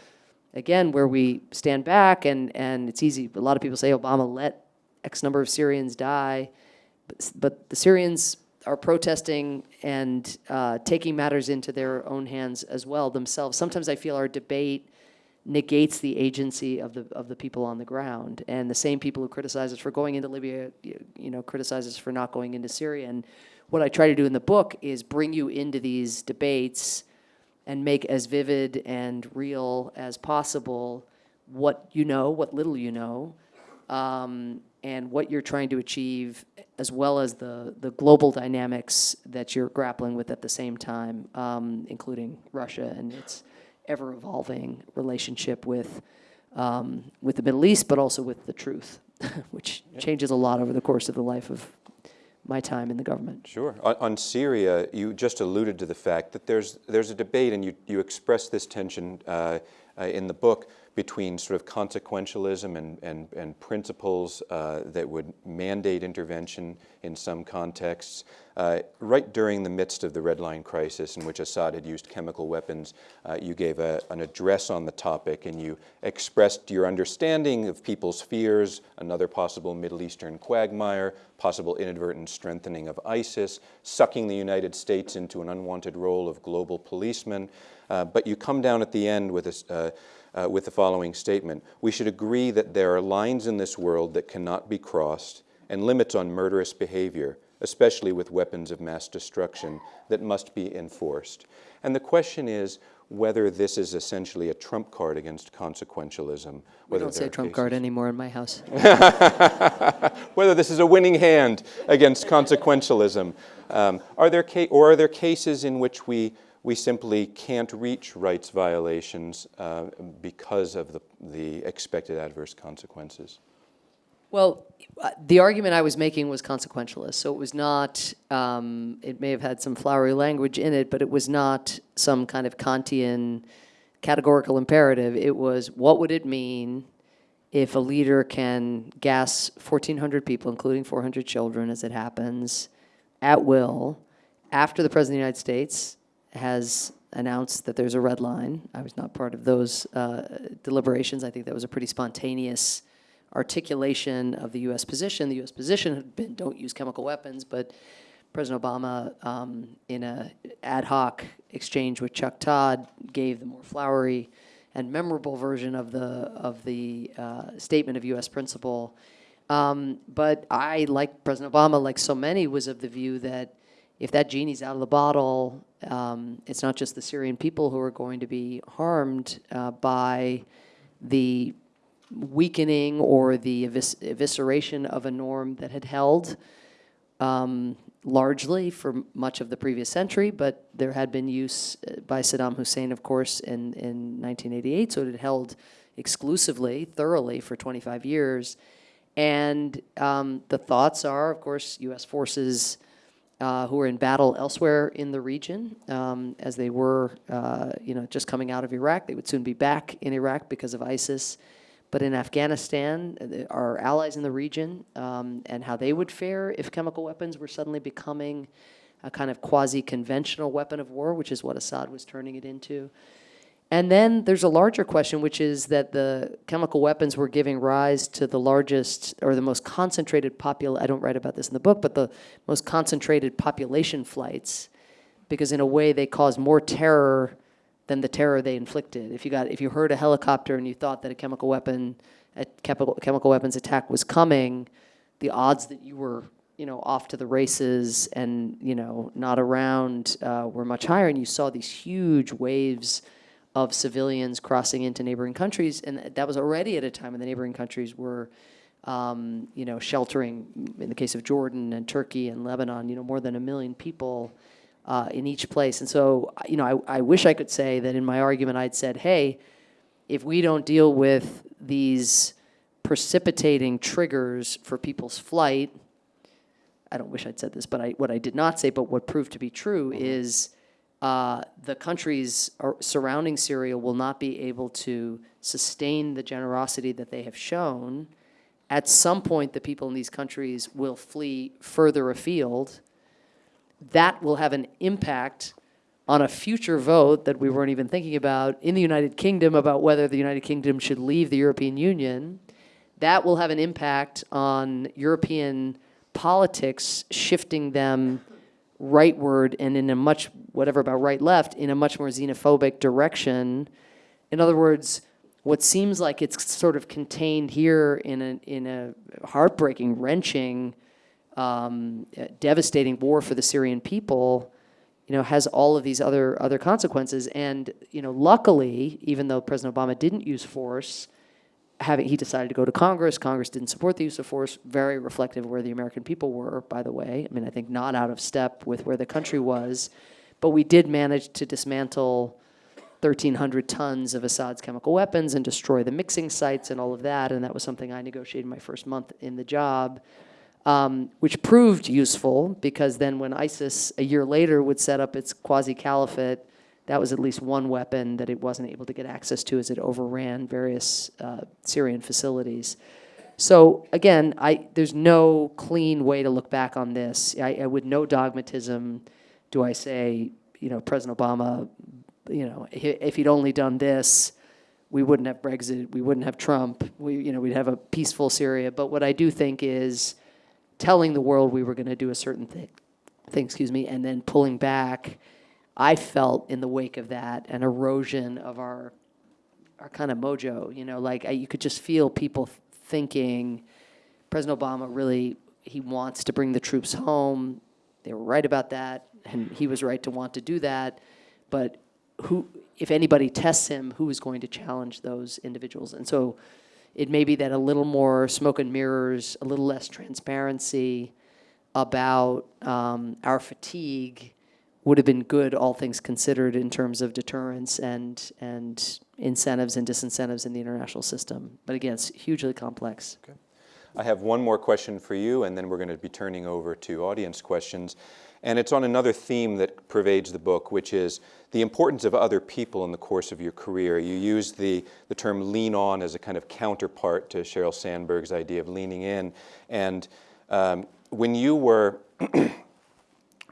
again, where we stand back and and it's easy. A lot of people say Obama let X number of Syrians die, but, but the Syrians are protesting and uh, taking matters into their own hands as well themselves. Sometimes I feel our debate negates the agency of the of the people on the ground, and the same people who criticize us for going into Libya, you, you know, criticize us for not going into Syria. And what I try to do in the book is bring you into these debates and make as vivid and real as possible what you know, what little you know, um, and what you're trying to achieve, as well as the, the global dynamics that you're grappling with at the same time, um, including Russia and its ever-evolving relationship with, um, with the Middle East, but also with the truth, which changes a lot over the course of the life of my time in the government. Sure. On, on Syria, you just alluded to the fact that there's, there's a debate, and you, you express this tension uh, uh, in the book between sort of consequentialism and, and, and principles uh, that would mandate intervention in some contexts. Uh, right during the midst of the Red Line crisis in which Assad had used chemical weapons, uh, you gave a, an address on the topic and you expressed your understanding of people's fears, another possible Middle Eastern quagmire, possible inadvertent strengthening of ISIS, sucking the United States into an unwanted role of global policeman. Uh, but you come down at the end with a, uh, with the following statement. We should agree that there are lines in this world that cannot be crossed and limits on murderous behavior, especially with weapons of mass destruction, that must be enforced. And the question is whether this is essentially a trump card against consequentialism. We whether don't say trump cases- card anymore in my house. whether this is a winning hand against consequentialism. Um, are there or are there cases in which we, we simply can't reach rights violations uh, because of the, the expected adverse consequences? Well, uh, the argument I was making was consequentialist. So it was not, um, it may have had some flowery language in it, but it was not some kind of Kantian categorical imperative. It was what would it mean if a leader can gas 1,400 people, including 400 children, as it happens, at will, after the President of the United States has announced that there's a red line. I was not part of those uh, deliberations. I think that was a pretty spontaneous articulation of the U.S. position. The U.S. position had been don't use chemical weapons, but President Obama, um, in a ad hoc exchange with Chuck Todd, gave the more flowery and memorable version of the of the uh, statement of U.S. principle. Um, but I, like President Obama, like so many, was of the view that if that genie's out of the bottle, um, it's not just the Syrian people who are going to be harmed uh, by the weakening or the evis- evisceration of a norm that had held um, largely for much of the previous century, but there had been use uh, by Saddam Hussein, of course, in, in 1988, so it had held exclusively, thoroughly for 25 years. And um, the thoughts are, of course, U.S. forces uh, who are in battle elsewhere in the region, um, as they were, uh, you know, just coming out of Iraq. They would soon be back in Iraq because of ISIS. But in Afghanistan, uh, our allies in the region, um, and how they would fare if chemical weapons were suddenly becoming a kind of quasi-conventional weapon of war, which is what Assad was turning it into. And then there's a larger question, which is that the chemical weapons were giving rise to the largest or the most concentrated popul. I don't write about this in the book, but the most concentrated population flights, because in a way they caused more terror than the terror they inflicted. If you got if you heard a helicopter and you thought that a chemical weapon, a chemical chemical weapons attack was coming, the odds that you were you know off to the races and you know not around uh, were much higher, and you saw these huge waves of civilians crossing into neighboring countries, and that was already at a time when the neighboring countries were, um, you know, sheltering, in the case of Jordan and Turkey and Lebanon, you know, more than a million people uh, in each place. And so, you know, I, I wish I could say that in my argument I'd said, hey, if we don't deal with these precipitating triggers for people's flight, I don't wish I'd said this, but I, what I did not say, but what proved to be true is uh, the countries surrounding Syria will not be able to sustain the generosity that they have shown. At some point, the people in these countries will flee further afield. That will have an impact on a future vote that we weren't even thinking about in the United Kingdom about whether the United Kingdom should leave the European Union. That will have an impact on European politics, shifting them rightward and in a much, whatever about right left, in a much more xenophobic direction. In other words, what seems like it's sort of contained here in a, in a heartbreaking, wrenching, um, devastating war for the Syrian people, you know, has all of these other other consequences. And you know, luckily, even though President Obama didn't use force, having, he decided to go to Congress. Congress didn't support the use of force, very reflective of where the American people were, by the way. I mean, I think not out of step with where the country was. But we did manage to dismantle 1,300 tons of Assad's chemical weapons and destroy the mixing sites and all of that. And that was something I negotiated my first month in the job, um, which proved useful because then when ISIS a year later would set up its quasi caliphate, that was at least one weapon that it wasn't able to get access to as it overran various uh, Syrian facilities. So again, I, there's no clean way to look back on this. I, I, with no dogmatism, do I say, you know, President Obama, you know, if he'd only done this, we wouldn't have Brexit, we wouldn't have Trump, we, you know, we'd have a peaceful Syria. But what I do think is telling the world we were going to do a certain thing, thing, excuse me, and then pulling back. I felt in the wake of that an erosion of our our kind of mojo. You know, like I, you could just feel people thinking President Obama really he wants to bring the troops home. They were right about that, and he was right to want to do that. But who, if anybody tests him, who is going to challenge those individuals? And so, it may be that a little more smoke and mirrors, a little less transparency about um, our fatigue would have been good, all things considered, in terms of deterrence and and incentives and disincentives in the international system. But again, it's hugely complex. I have one more question for you, and then we're going to be turning over to audience questions. And it's on another theme that pervades the book, which is the importance of other people in the course of your career. You use the, the term lean on as a kind of counterpart to Sheryl Sandberg's idea of leaning in. And um, when you were,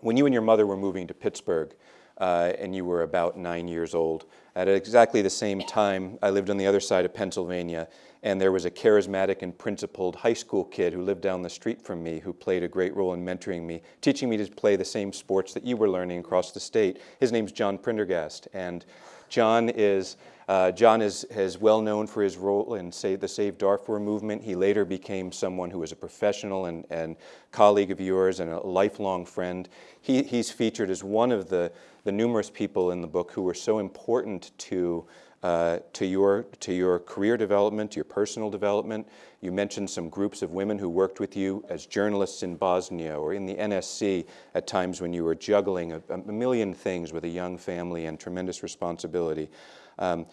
when you and your mother were moving to Pittsburgh, uh, and you were about nine years old, at exactly the same time, I lived on the other side of Pennsylvania, and there was a charismatic and principled high school kid who lived down the street from me who played a great role in mentoring me, teaching me to play the same sports that you were learning across the state. His name's John Prendergast, and John is uh, John is, is well known for his role in say, the Save Darfur movement. He later became someone who was a professional and, and colleague of yours and a lifelong friend. He, he's featured as one of the, the numerous people in the book who were so important to, uh, to, your, to your career development, your personal development. You mentioned some groups of women who worked with you as journalists in Bosnia or in the NSC at times when you were juggling a, a million things with a young family and tremendous responsibility. Um,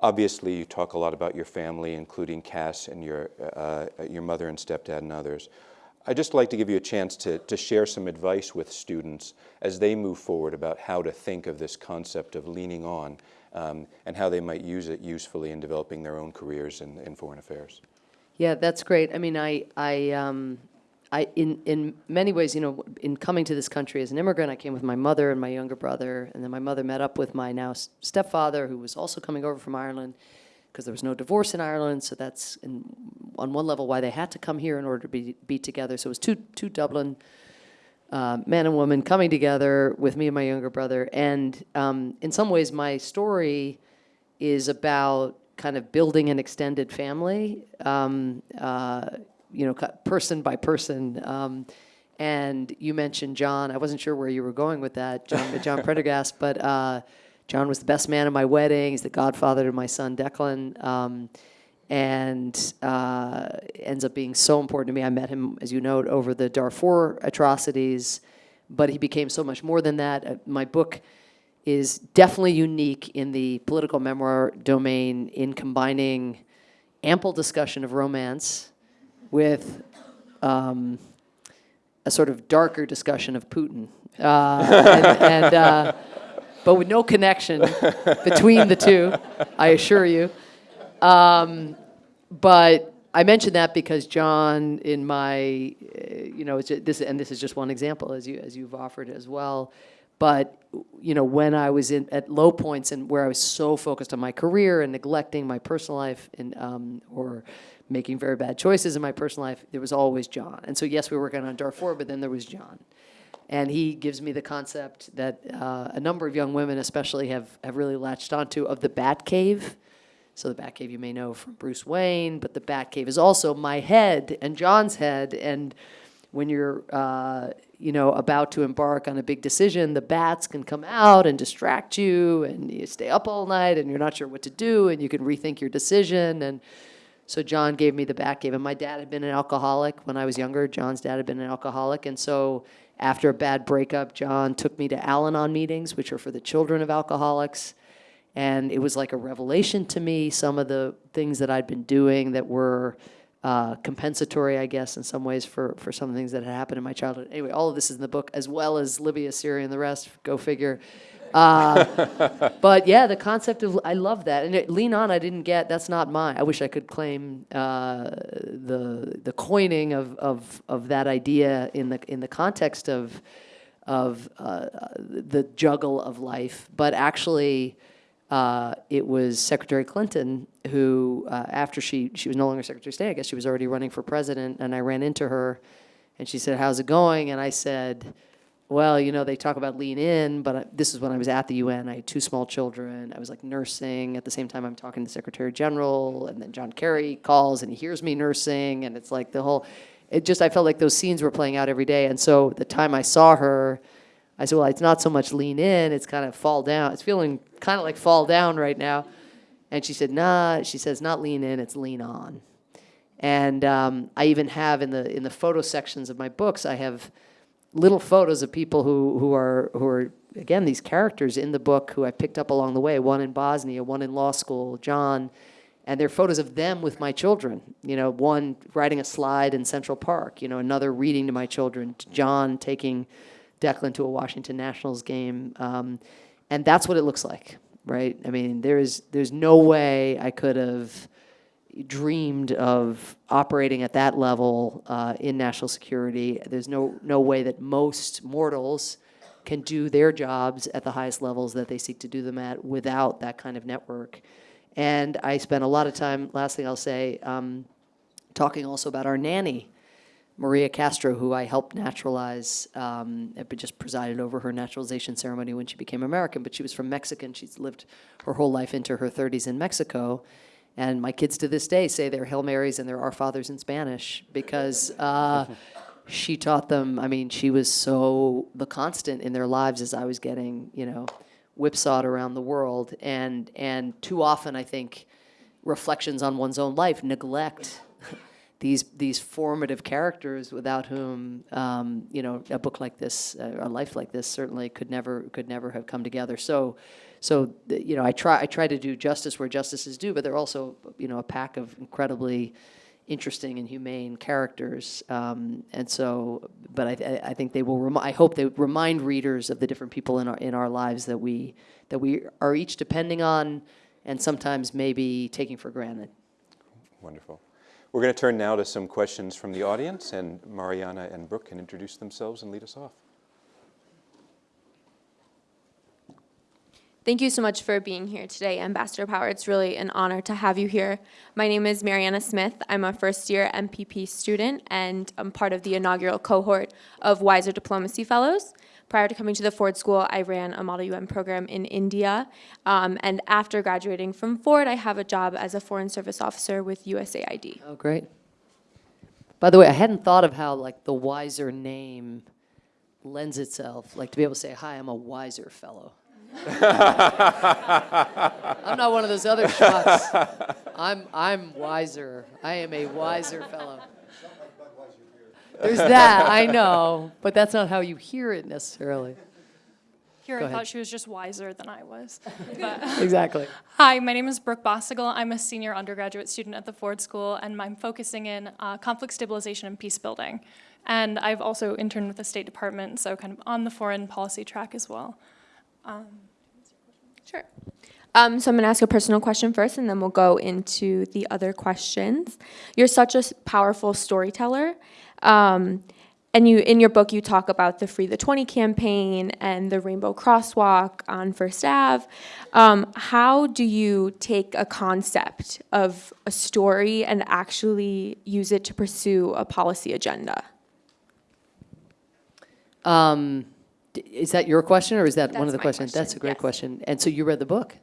obviously, you talk a lot about your family, including Cass and your, uh, your mother and stepdad and others. I'd just like to give you a chance to, to share some advice with students as they move forward about how to think of this concept of leaning on um, and how they might use it usefully in developing their own careers in, in foreign affairs. Yeah, that's great. I mean, I, I, um, I, in, in many ways, you know, in coming to this country as an immigrant, I came with my mother and my younger brother, and then my mother met up with my now stepfather, who was also coming over from Ireland, because there was no divorce in Ireland. So that's, in, on one level, why they had to come here in order to be be together. So it was two two Dublin uh, man and women coming together with me and my younger brother, and um, in some ways, my story is about kind of building an extended family. Um, uh, you know, person by person. Um, and you mentioned John. I wasn't sure where you were going with that, John, John Prendergast, but uh, John was the best man at my wedding. He's the godfather to my son Declan, um, and uh, ends up being so important to me. I met him, as you note, over the Darfur atrocities, but he became so much more than that. Uh, my book is definitely unique in the political memoir domain in combining ample discussion of romance with um, a sort of darker discussion of Putin, uh, and, and uh, but with no connection between the two, I assure you. Um, but I mention that because John, in my, uh, you know, this and this is just one example, as you as you've offered as well. But you know, when I was in at low points and where I was so focused on my career and neglecting my personal life, and um, or making very bad choices in my personal life, there was always John. And so yes, we were working on Darfur, but then there was John. And he gives me the concept that uh, a number of young women, especially, have, have really latched onto of the Bat Cave. So the Bat Cave you may know from Bruce Wayne, but the Bat Cave is also my head and John's head. And when you're, uh, you know, about to embark on a big decision, the bats can come out and distract you, and you stay up all night, and you're not sure what to do, and you can rethink your decision. And So John gave me the back gave him. My dad had been an alcoholic when I was younger. John's dad had been an alcoholic, and so after a bad breakup, John took me to Al-Anon meetings, which are for the children of alcoholics. And it was like a revelation to me, some of the things that I'd been doing that were uh, compensatory, I guess, in some ways for, for some things that had happened in my childhood. Anyway, all of this is in the book, as well as Libya, Syria, and the rest. Go figure. Uh, but yeah, the concept of I love that, and it, lean on. I didn't get. That's not mine. I wish I could claim uh, the the coining of, of of that idea in the in the context of of uh, the juggle of life, but actually. Uh, it was Secretary Clinton who, uh, after she she was no longer Secretary of State, I guess she was already running for president, and I ran into her, and she said, "How's it going?" And I said, well, you know, they talk about lean in, but I, this is when I was at the UN. I had two small children. I was like nursing. At the same time, I'm talking to the Secretary General, and then John Kerry calls and he hears me nursing, and it's like the whole. It just I felt like those scenes were playing out every day, and so the time I saw her, I said, well, it's not so much lean in, it's kind of fall down. It's feeling kind of like fall down right now, and she said, nah. She says not lean in, it's lean on, and um, I even have in the in the photo sections of my books, I have little photos of people who, who are who are again these characters in the book who I picked up along the way. One in Bosnia, one in law school, John, and they're photos of them with my children. You know, one riding a slide in Central Park. You know, another reading to my children. John taking Declan to a Washington Nationals game, um, and that's what it looks like, right? I mean, there's there's no way I could have dreamed of operating at that level uh, in national security. There's no, no way that most mortals can do their jobs at the highest levels that they seek to do them at without that kind of network. And I spent a lot of time, last thing I'll say, um, talking also about our nanny, Maria Castro, who I helped naturalize, um, just presided over her naturalization ceremony when she became American, but she was from Mexican. She's lived her whole life into her 30s in Mexico. And my kids to this day say their Hail Marys and their Our Fathers in Spanish because uh, she taught them. I mean, she was so the constant in their lives as I was getting, you know, whipsawed around the world. And, and too often, I think, reflections on one's own life neglect these these formative characters without whom um, you know a book like this, uh, a life like this, certainly could never could never have come together. So, so you know, I try I try to do justice where justice is due, but they're also you know a pack of incredibly interesting and humane characters. Um, and so, but I, I think they will. I hope they remind readers of the different people in our in our lives that we that we are each depending on, and sometimes maybe taking for granted. Wonderful. We're going to turn now to some questions from the audience, and Mariana and Brooke can introduce themselves and lead us off. Thank you so much for being here today, Ambassador Power. It's really an honor to have you here. My name is Mariana Smith. I'm a first year MPP student, and I'm part of the inaugural cohort of Weiser Diplomacy Fellows. Prior to coming to the Ford School, I ran a Model UN program in India. Um, and after graduating from Ford, I have a job as a Foreign Service Officer with USAID. Oh, great. By the way, I hadn't thought of how like the Weiser name lends itself, like to be able to say, "Hi, I'm a wiser fellow." I'm not one of those other schmucks. I'm I'm wiser. I am a wiser fellow. There's that, I know, but that's not how you hear it necessarily. Here, I ahead. thought she was just wiser than I was. But, Exactly. hi, my name is Brooke Bossigal. I'm a senior undergraduate student at the Ford School, and I'm focusing in uh, conflict stabilization and peace building. And I've also interned with the State Department, so kind of on the foreign policy track as well. Sure. Um, so I'm going to ask a personal question first, and then we'll go into the other questions. You're such a powerful storyteller, um, and you in your book you talk about the Free the 20 campaign and the Rainbow Crosswalk on First Ave. Um, how do you take a concept of a story and actually use it to pursue a policy agenda? Um, is that your question, or is that one of the questions? That's a great yes. question. And so you read the book?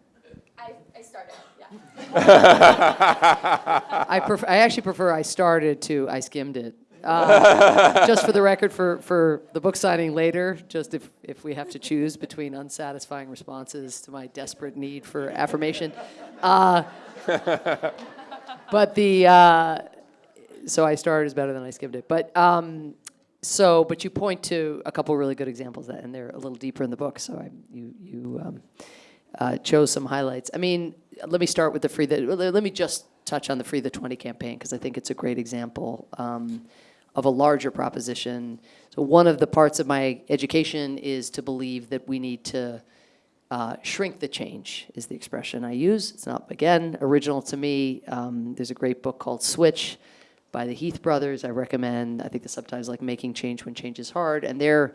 I, I started. Yeah. I prefer, I actually prefer I started to, I skimmed it. Uh, Just for the record, for, for the book signing later, just if, if we have to choose between unsatisfying responses to my desperate need for affirmation. Uh, but the, uh, so I started is better than I skimmed it. But, um, so, but you point to a couple really good examples that, and they're a little deeper in the book, so I, you, you, um, uh, chose some highlights. I mean, let me start with the free, the, let me just touch on the Free the 20 campaign, because I think it's a great example um, of a larger proposition. So one of the parts of my education is to believe that we need to uh, shrink the change, is the expression I use. It's not, again, original to me. Um, there's a great book called Switch by the Heath brothers. I recommend, I think the subtitle's like Making Change When Change is Hard. And their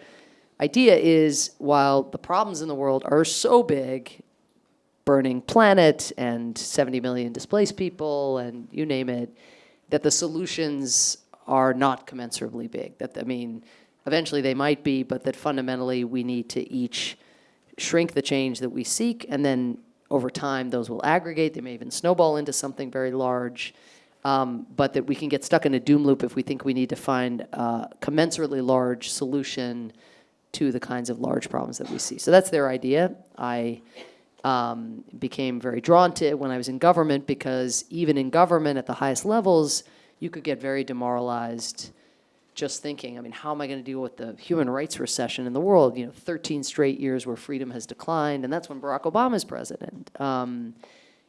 idea is while the problems in the world are so big, burning planet and 70 million displaced people and you name it, that the solutions are not commensurably big. That, I mean, eventually they might be, but that fundamentally we need to each shrink the change that we seek, and then over time those will aggregate. They may even snowball into something very large. Um, but that we can get stuck in a doom loop if we think we need to find a commensurately large solution to the kinds of large problems that we see. So that's their idea. I um, became very drawn to it when I was in government because even in government at the highest levels, you could get very demoralized just thinking, I mean, how am I going to deal with the human rights recession in the world? You know, 13 straight years where freedom has declined, and that's when Barack Obama is president. Um,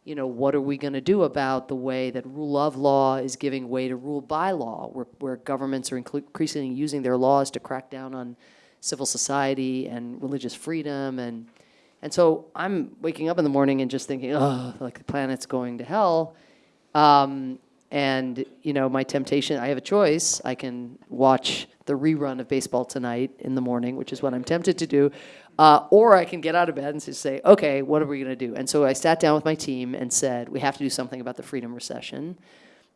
you know, what are we going to do about the way that rule of law is giving way to rule by law, where, where governments are increasingly using their laws to crack down on civil society and religious freedom and and so I'm waking up in the morning and just thinking, oh, like the planet's going to hell. Um, and you know, my temptation, I have a choice. I can watch the rerun of baseball tonight in the morning, which is what I'm tempted to do, uh, or I can get out of bed and say, okay, what are we going to do? And so I sat down with my team and said, we have to do something about the freedom recession,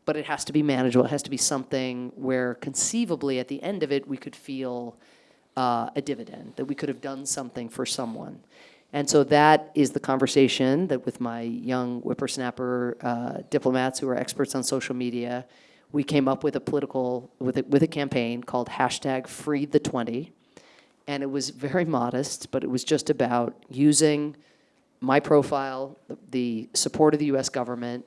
but it has to be manageable. It has to be something where conceivably at the end of it we could feel uh, a dividend, that we could have done something for someone. And so that is the conversation that with my young whippersnapper uh, diplomats who are experts on social media, we came up with a political, with a, with a campaign called hashtag free the 20. And it was very modest, but it was just about using my profile, the- support of the US government,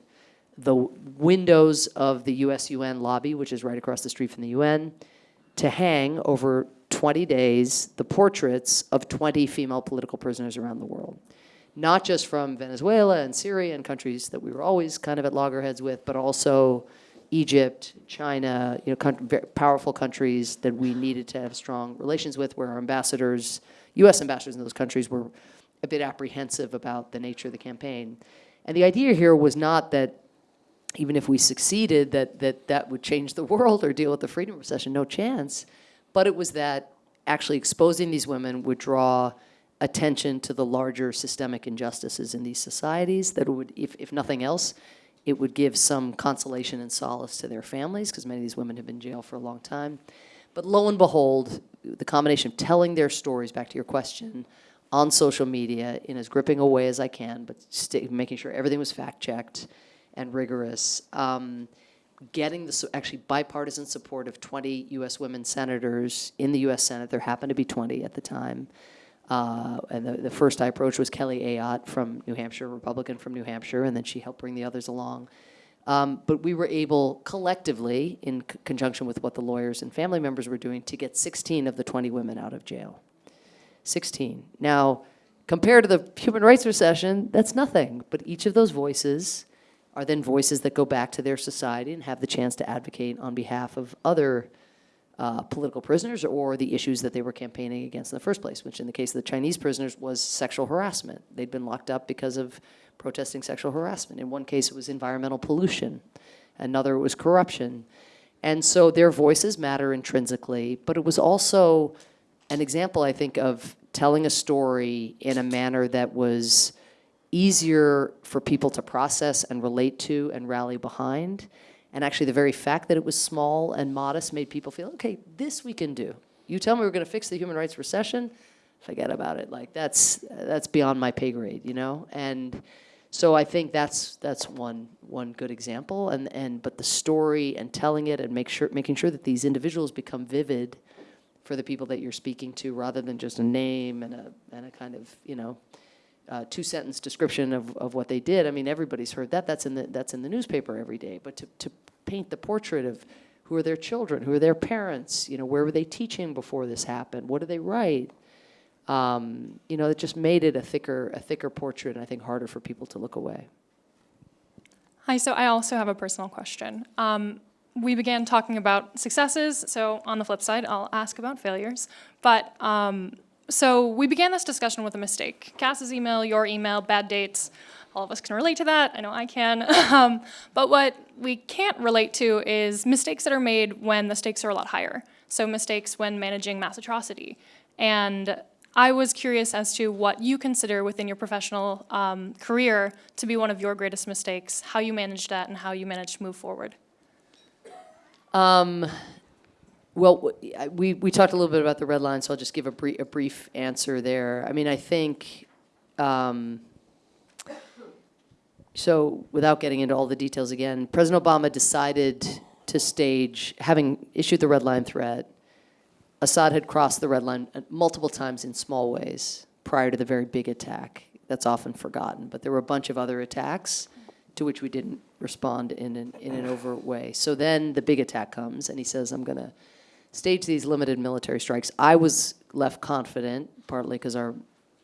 the windows of the US UN lobby, which is right across the street from the UN, to hang over 20 days the portraits of 20 female political prisoners around the world. Not just from Venezuela and Syria and countries that we were always kind of at loggerheads with, but also Egypt, China, you know, powerful countries that we needed to have strong relations with, where our ambassadors, U.S. ambassadors in those countries were a bit apprehensive about the nature of the campaign. And the idea here was not that even if we succeeded, that that, that would change the world or deal with the freedom recession, no chance. But it was that actually exposing these women would draw attention to the larger systemic injustices in these societies, that would, if, if nothing else, it would give some consolation and solace to their families, because many of these women have been in jail for a long time. But lo and behold, the combination of telling their stories, back to your question, on social media in as gripping a way as I can, but making sure everything was fact-checked and rigorous, um, getting the, actually bipartisan support of 20 US women senators in the US Senate, there happened to be 20 at the time, uh, and the, the first I approached was Kelly Ayotte from New Hampshire, Republican from New Hampshire, and then she helped bring the others along. Um, but we were able collectively, in conjunction with what the lawyers and family members were doing, to get 16 of the 20 women out of jail. 16. Now, compared to the human rights recession, that's nothing. But each of those voices are then voices that go back to their society and have the chance to advocate on behalf of other uh, political prisoners or the issues that they were campaigning against in the first place, which in the case of the Chinese prisoners was sexual harassment. They'd been locked up because of protesting sexual harassment. In one case, it was environmental pollution. Another, it was corruption. And so their voices matter intrinsically, but it was also an example, I think, of telling a story in a manner that was easier for people to process and relate to and rally behind. And actually, the very fact that it was small and modest made people feel, okay, this we can do. You tell me we're going to fix the human rights recession, forget about it. Like that's that's beyond my pay grade, you know. And so I think that's that's one one good example. And and but the story and telling it and make sure making sure that these individuals become vivid for the people that you're speaking to, rather than just a name and a and a kind of you know uh, two-sentence description of, of what they did. I mean, everybody's heard that. That's in the that's in the newspaper every day. But to, to paint the portrait of who are their children, who are their parents, you know, where were they teaching before this happened? What do they write? Um, you know, it just made it a thicker a thicker portrait, and I think harder for people to look away. Hi, so I also have a personal question. Um, we began talking about successes, so on the flip side, I'll ask about failures. But um, so we began this discussion with a mistake. Cass's email, your email, bad dates. All of us can relate to that. I know I can. um, but what we can't relate to is mistakes that are made when the stakes are a lot higher. So mistakes when managing mass atrocity. And I was curious as to what you consider within your professional um, career to be one of your greatest mistakes, how you managed that, and how you managed to move forward. Um, well, we, we talked a little bit about the red line, so I'll just give a brief, a brief answer there. I mean, I think, um, so without getting into all the details again, President Obama decided to stage, having issued the red line threat, Assad had crossed the red line uh, multiple times in small ways prior to the very big attack. That's often forgotten, but there were a bunch of other attacks to which we didn't respond in an, in an overt way. So then the big attack comes, and he says, I'm going to stage these limited military strikes. I was left confident, partly because our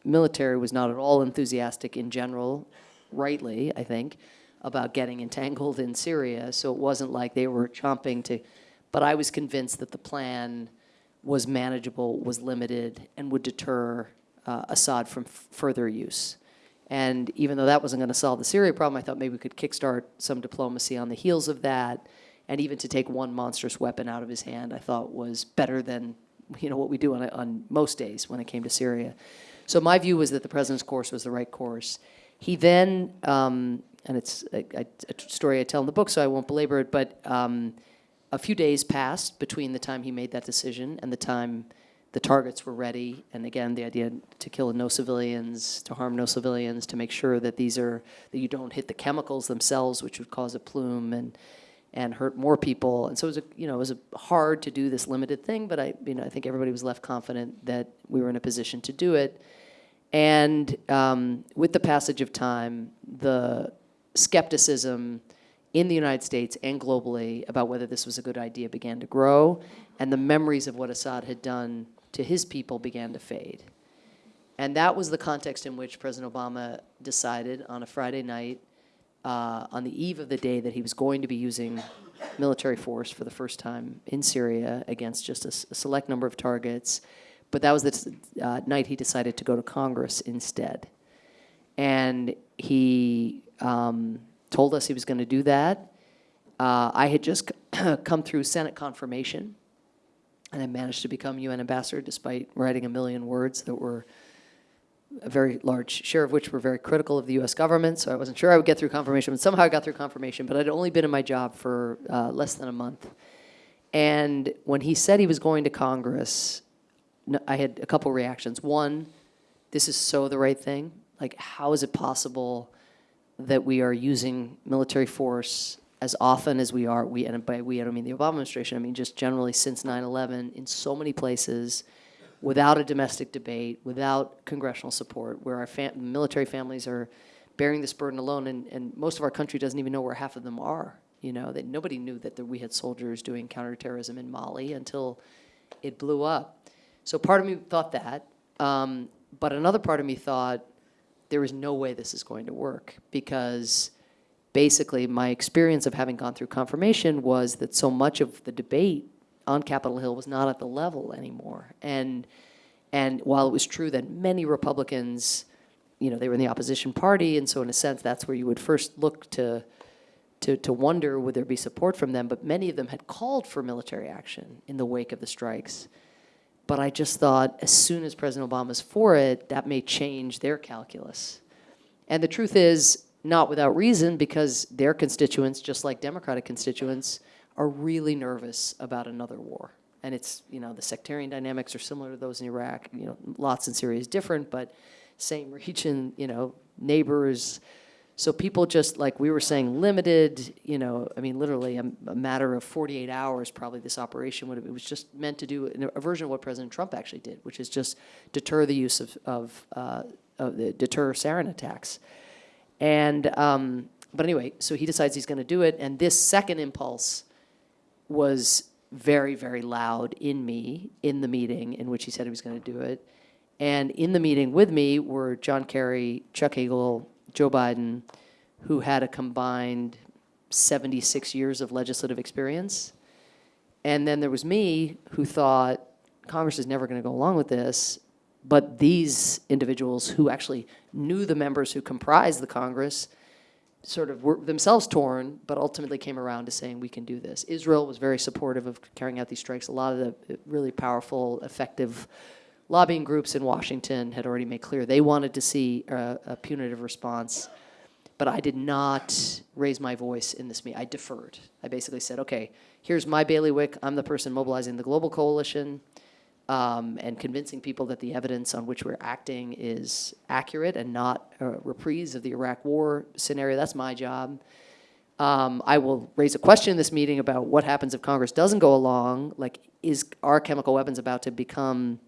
military was not at all enthusiastic in general, rightly, I think, about getting entangled in Syria. So it wasn't like they were chomping to, but I was convinced that the plan was manageable, was limited, and would deter uh, Assad from further use. And even though that wasn't going to solve the Syria problem, I thought maybe we could kickstart some diplomacy on the heels of that. And even to take one monstrous weapon out of his hand, I thought was better than you know what we do on, on most days when it came to Syria. So my view was that the president's course was the right course. He then, um, and it's a, a, story I tell in the book, so I won't belabor it, but um, a few days passed between the time he made that decision and the time the targets were ready. And again, the idea to kill no civilians, to harm no civilians, to make sure that these are that you don't hit the chemicals themselves, which would cause a plume and and hurt more people. And so it was a you know it was hard to do this limited thing, but I you know I think everybody was left confident that we were in a position to do it. And um, with the passage of time, the skepticism in the United States and globally about whether this was a good idea began to grow, and the memories of what Assad had done to his people began to fade. And that was the context in which President Obama decided on a Friday night, uh, on the eve of the day that he was going to be using military force for the first time in Syria against just a, select number of targets. But that was the uh, night he decided to go to Congress instead. And he um, told us he was going to do that. Uh, I had just come through Senate confirmation, and I managed to become UN ambassador despite writing a million words that were a very large share of which were very critical of the U.S. government. So I wasn't sure I would get through confirmation, but somehow I got through confirmation. But I'd only been in my job for uh, less than a month. And when he said he was going to Congress, I had a couple reactions. One, this is so the right thing. Like, how is it possible that we are using military force as often as we are? We, and by we, I don't mean the Obama administration, I mean just generally since 9 11 in so many places without a domestic debate, without congressional support, where our fam- military families are bearing this burden alone, and, and most of our country doesn't even know where half of them are. You know, that nobody knew that there, we had soldiers doing counterterrorism in Mali until it blew up. So part of me thought that, um, but another part of me thought there is no way this is going to work because basically my experience of having gone through confirmation was that so much of the debate on Capitol Hill was not at the level anymore. And and while it was true that many Republicans, you know, they were in the opposition party, and so in a sense that's where you would first look to to, to wonder would there be support from them, but many of them had called for military action in the wake of the strikes. But I just thought as soon as President Obama's for it, that may change their calculus. And the truth is, not without reason, because their constituents, just like Democratic constituents, are really nervous about another war. And it's, you know, the sectarian dynamics are similar to those in Iraq. You know, lots in Syria is different, but same region, you know, neighbors. So people just, like we were saying, limited, you know, I mean, literally a, a matter of 48 hours, probably this operation would have, it was just meant to do a version of what President Trump actually did, which is just deter the use of, of uh, uh, deter sarin attacks. And, um, but anyway, so he decides he's going to do it. And this second impulse was very, very loud in me in the meeting in which he said he was going to do it. And in the meeting with me were John Kerry, Chuck Hagel, Joe Biden, who had a combined 76 years of legislative experience. And then there was me who thought Congress is never going to go along with this. But these individuals who actually knew the members who comprised the Congress sort of were themselves torn, but ultimately came around to saying we can do this. Israel was very supportive of carrying out these strikes. A lot of the uh, really powerful, effective lobbying groups in Washington had already made clear they wanted to see a, a punitive response. But I did not raise my voice in this meeting. I deferred. I basically said, okay, here's my bailiwick. I'm the person mobilizing the global coalition um, and convincing people that the evidence on which we're acting is accurate and not a reprise of the Iraq War scenario. That's my job. Um, I will raise a question in this meeting about what happens if Congress doesn't go along. Like, is are chemical weapons about to become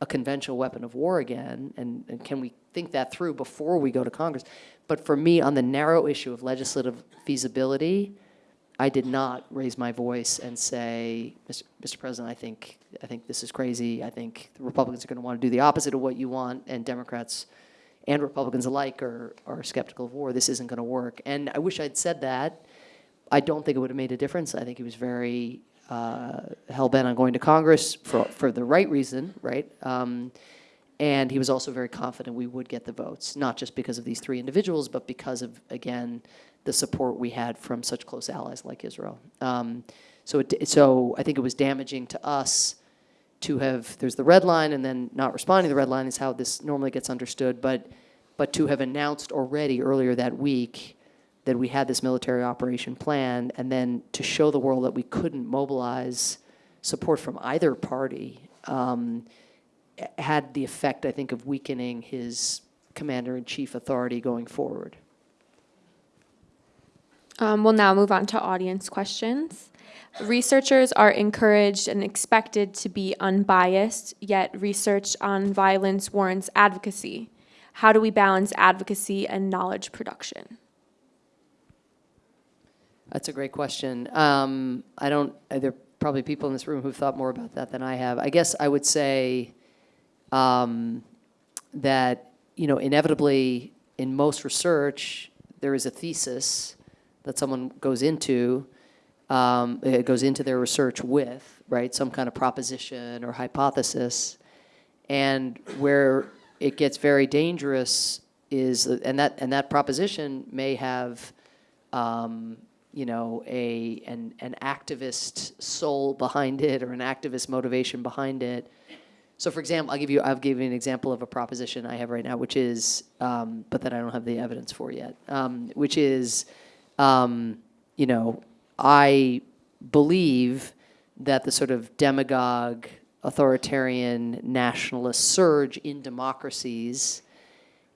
a conventional weapon of war again? And, and can we think that through before we go to Congress? But for me, on the narrow issue of legislative feasibility, I did not raise my voice and say, Mr. Mr. President, I think, I think this is crazy. I think the Republicans are going to want to do the opposite of what you want, and Democrats and Republicans alike are, are skeptical of war. This isn't going to work. And I wish I'd said that. I don't think it would have made a difference. I think he was very uh, hell-bent on going to Congress for, for the right reason, right? Um, and he was also very confident we would get the votes, not just because of these three individuals, but because of, again, the support we had from such close allies like Israel. Um, so, it, so I think it was damaging to us to have, there's the red line and then not responding to the red line is how this normally gets understood, but, but to have announced already earlier that week that we had this military operation planned and then to show the world that we couldn't mobilize support from either party um, had the effect, I think, of weakening his commander-in-chief authority going forward. Um, we'll now move on to audience questions. Researchers are encouraged and expected to be unbiased, yet research on violence warrants advocacy. How do we balance advocacy and knowledge production? That's a great question. Um, I don't, there are probably people in this room who've thought more about that than I have. I guess I would say um, that, you know, inevitably in most research, there is a thesis that someone goes into, um, it goes into their research with, right? Some kind of proposition or hypothesis. And where it gets very dangerous is, and that, and that proposition may have, um, you know, a, an, an activist soul behind it or an activist motivation behind it. So for example, I'll give you, I'll give you an example of a proposition I have right now, which is, um, but that I don't have the evidence for yet, um, which is, um, you know, I believe that the sort of demagogue, authoritarian, nationalist surge in democracies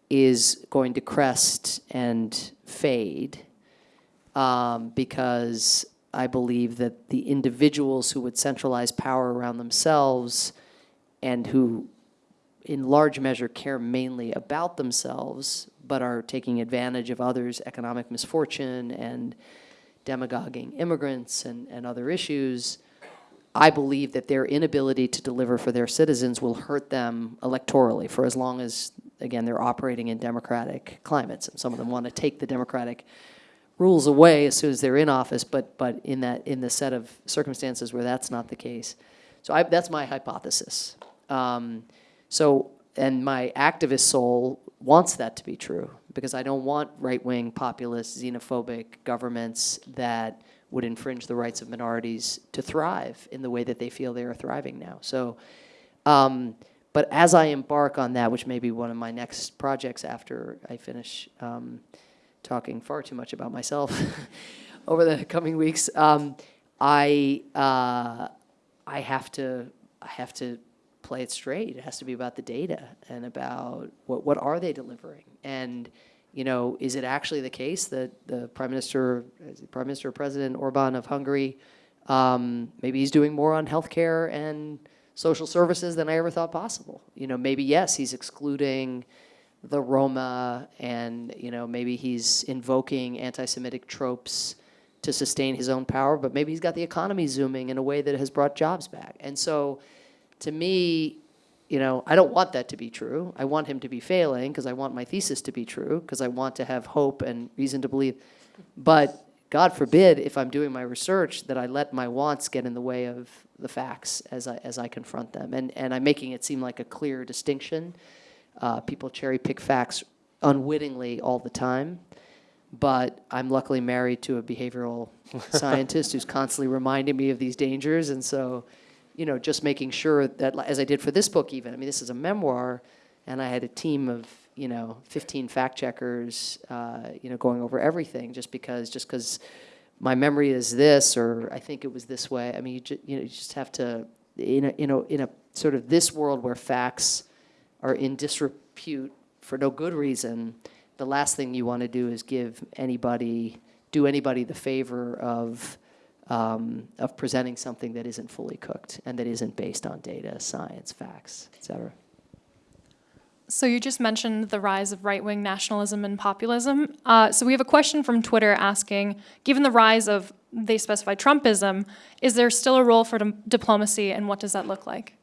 is going to crest and fade um, because I believe that the individuals who would centralize power around themselves and who in large measure care mainly about themselves but are taking advantage of others' economic misfortune and demagoguing immigrants and, and other issues, I believe that their inability to deliver for their citizens will hurt them electorally for as long as, again, they're operating in democratic climates. And some of them want to take the democratic rules away as soon as they're in office, but, but in, that, in the set of circumstances where that's not the case. So I, that's my hypothesis. Um, so, and my activist soul wants that to be true because I don't want right-wing, populist, xenophobic governments that would infringe the rights of minorities to thrive in the way that they feel they are thriving now. So, um, but as I embark on that, which may be one of my next projects after I finish um, talking far too much about myself over the coming weeks, um, I uh, I have to I have to play it straight. It has to be about the data and about what, what are they delivering? And, you know, is it actually the case that the Prime Minister, Prime Minister President Orban of Hungary, um, maybe he's doing more on healthcare and social services than I ever thought possible. You know, maybe yes, he's excluding the Roma, and you know maybe he's invoking anti-Semitic tropes to sustain his own power, but maybe he's got the economy zooming in a way that has brought jobs back. And so, to me, you know, I don't want that to be true. I want him to be failing because I want my thesis to be true because I want to have hope and reason to believe. But God forbid, if I'm doing my research, that I let my wants get in the way of the facts as I, as I confront them. And, and I'm making it seem like a clear distinction. Uh, people cherry pick facts unwittingly all the time. But I'm luckily married to a behavioral scientist who's constantly reminding me of these dangers. And so, you know, just making sure that, as I did for this book even, I mean, this is a memoir, and I had a team of, you know, 15 fact checkers, uh, you know, going over everything just because, just because my memory is this, or I think it was this way. I mean, you, ju- you know, you just have to, in a, in a, in a sort of this world where facts are in disrepute for no good reason, the last thing you want to do is give anybody, do anybody the favor of, um, of presenting something that isn't fully cooked and that isn't based on data, science, facts, et cetera. So you just mentioned the rise of right-wing nationalism and populism. Uh, so we have a question from Twitter asking, given the rise of, they specify Trumpism, is there still a role for diplomacy and what does that look like?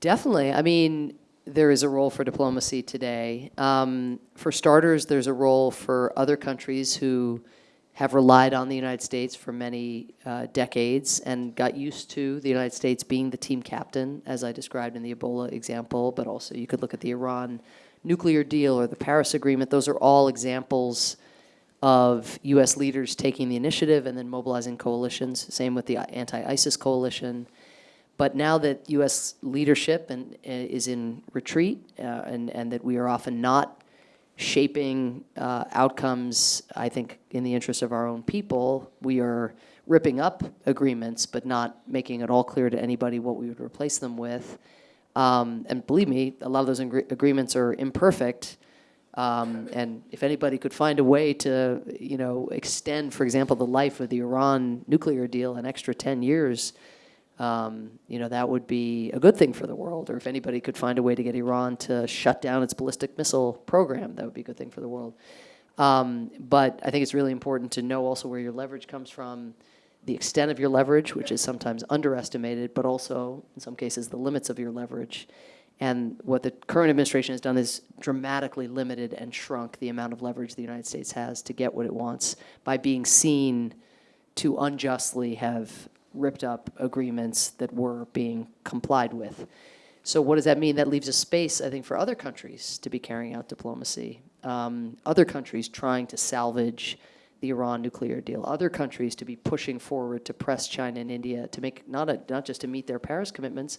Definitely. I mean, there is a role for diplomacy today. Um, for starters, there's a role for other countries who have relied on the United States for many uh, decades and got used to the United States being the team captain, as I described in the Ebola example, but also you could look at the Iran nuclear deal or the Paris Agreement. Those are all examples of U.S. leaders taking the initiative and then mobilizing coalitions. Same with the anti-ISIS coalition. But now that U.S. leadership and, uh, is in retreat, uh, and, and that we are often not shaping uh, outcomes, I think, in the interest of our own people, we are ripping up agreements, but not making it all clear to anybody what we would replace them with. Um, and believe me, a lot of those agreements are imperfect. Um, and if anybody could find a way to, you know, extend, for example, the life of the Iran nuclear deal an extra 10 years, um, you know, that would be a good thing for the world. Or if anybody could find a way to get Iran to shut down its ballistic missile program, that would be a good thing for the world. Um, but I think it's really important to know also where your leverage comes from, the extent of your leverage, which is sometimes underestimated, but also, in some cases, the limits of your leverage. And what the current administration has done is dramatically limited and shrunk the amount of leverage the United States has to get what it wants by being seen to unjustly have ripped up agreements that were being complied with. So what does that mean? That leaves a space, I think, for other countries to be carrying out diplomacy. Um, other countries trying to salvage the Iran nuclear deal. Other countries to be pushing forward to press China and India to make not a, not just to meet their Paris commitments,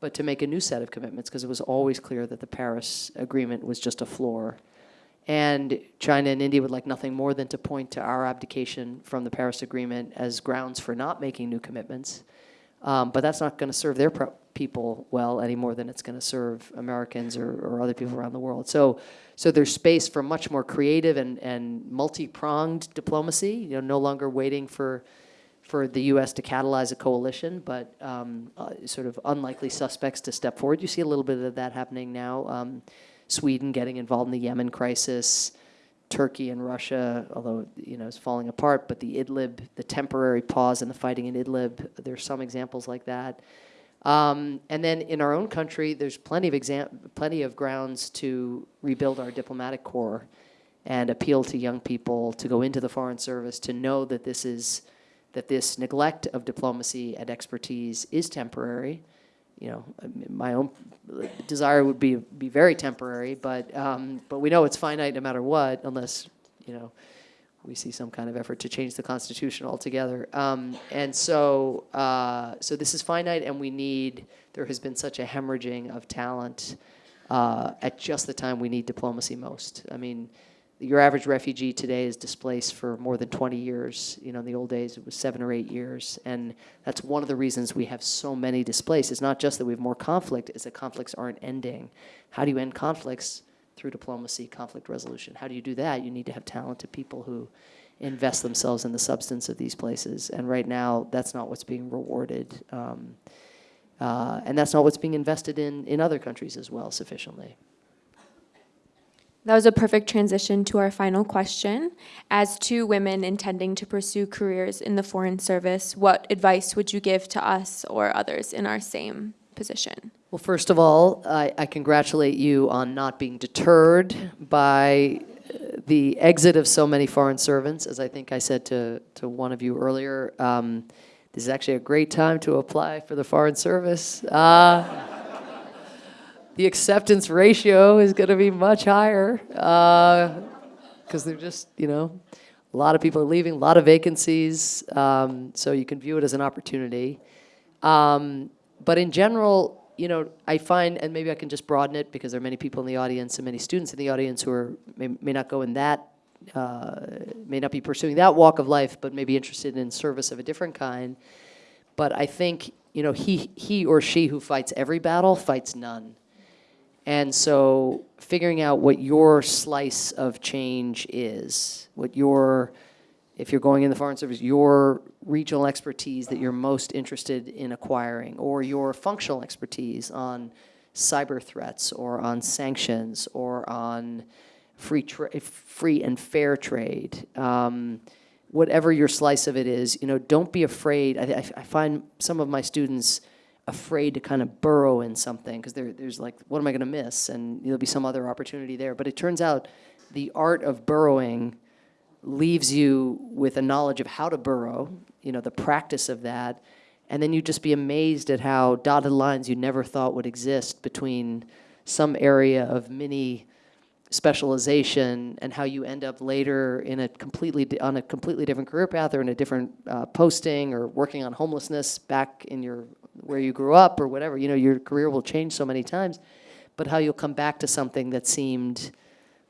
but to make a new set of commitments because it was always clear that the Paris agreement was just a floor. And China and India would like nothing more than to point to our abdication from the Paris Agreement as grounds for not making new commitments. Um, but that's not going to serve their people well any more than it's going to serve Americans or, or other people around the world. So, so there's space for much more creative and, and multi-pronged diplomacy. You know, no longer waiting for for the U.S. to catalyze a coalition, but um, uh, sort of unlikely suspects to step forward. You see a little bit of that happening now. Um, Sweden getting involved in the Yemen crisis, Turkey and Russia, although you know is falling apart, but the Idlib, the temporary pause in the fighting in Idlib, there's some examples like that. Um, and then in our own country, there's plenty of exam- plenty of grounds to rebuild our diplomatic corps and appeal to young people to go into the foreign service to know that this is that this neglect of diplomacy and expertise is temporary. You know, my own desire would be be very temporary, but um, but we know it's finite no matter what, unless you know we see some kind of effort to change the constitution altogether. Um, and so uh, so this is finite, and we need. There has been such a hemorrhaging of talent uh, at just the time we need diplomacy most. I mean your average refugee today is displaced for more than 20 years. You know, in the old days it was seven or eight years, and that's one of the reasons we have so many displaced. It's not just that we have more conflict; it's that conflicts aren't ending. How do you end conflicts? Through diplomacy, conflict resolution. How do you do that? You need to have talented people who invest themselves in the substance of these places. And right now, that's not what's being rewarded, um, uh, and that's not what's being invested in in other countries as well sufficiently. That was a perfect transition to our final question. As two women intending to pursue careers in the Foreign Service, what advice would you give to us or others in our same position? Well, first of all, I, I congratulate you on not being deterred by uh, the exit of so many foreign servants. As I think I said to, to one of you earlier, um, this is actually a great time to apply for the Foreign Service. Uh, the acceptance ratio is going to be much higher because they're just, you know, a lot of people are leaving, a lot of vacancies. Um, so you can view it as an opportunity. Um, but in general, you know, I find, and maybe I can just broaden it because there are many people in the audience and many students in the audience who are may, may not go in that, uh, may not be pursuing that walk of life, but may be interested in service of a different kind. But I think, you know, he he or she who fights every battle fights none. And so figuring out what your slice of change is, what your, if you're going in the Foreign Service, your regional expertise that you're most interested in acquiring, or your functional expertise on cyber threats, or on sanctions, or on free, free and fair trade. Um, whatever your slice of it is, you know, don't be afraid. I, I, I find some of my students afraid to kind of burrow in something because there, there's like, what am I going to miss? And there'll be some other opportunity there. But it turns out the art of burrowing leaves you with a knowledge of how to burrow, you know, the practice of that. And then you just be amazed at how dotted lines you never thought would exist between some area of mini specialization and how you end up later in a completely on a completely different career path or in a different uh, posting or working on homelessness back in your where you grew up or whatever you know your career will change so many times but how you'll come back to something that seemed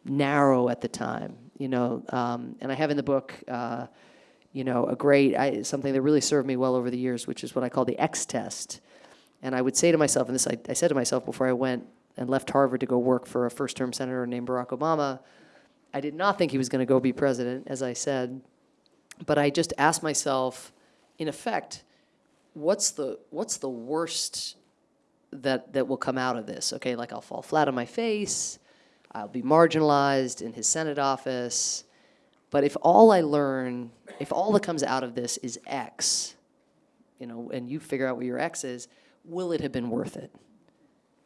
narrow at the time you know um, and i have in the book uh, you know a great I, something that really served me well over the years which is what i call the x test. And i would say to myself and this I, I said to myself before i went and left Harvard to go work for a first term senator named Barack Obama. I did not think he was going to go be president, as I said, but I just asked myself, in effect, what's the what's the worst that that will come out of this? Okay, like I'll fall flat on my face, I'll be marginalized in his Senate office, but if all I learn, if all that comes out of this is X, you know, and you figure out what your X is, will it have been worth it?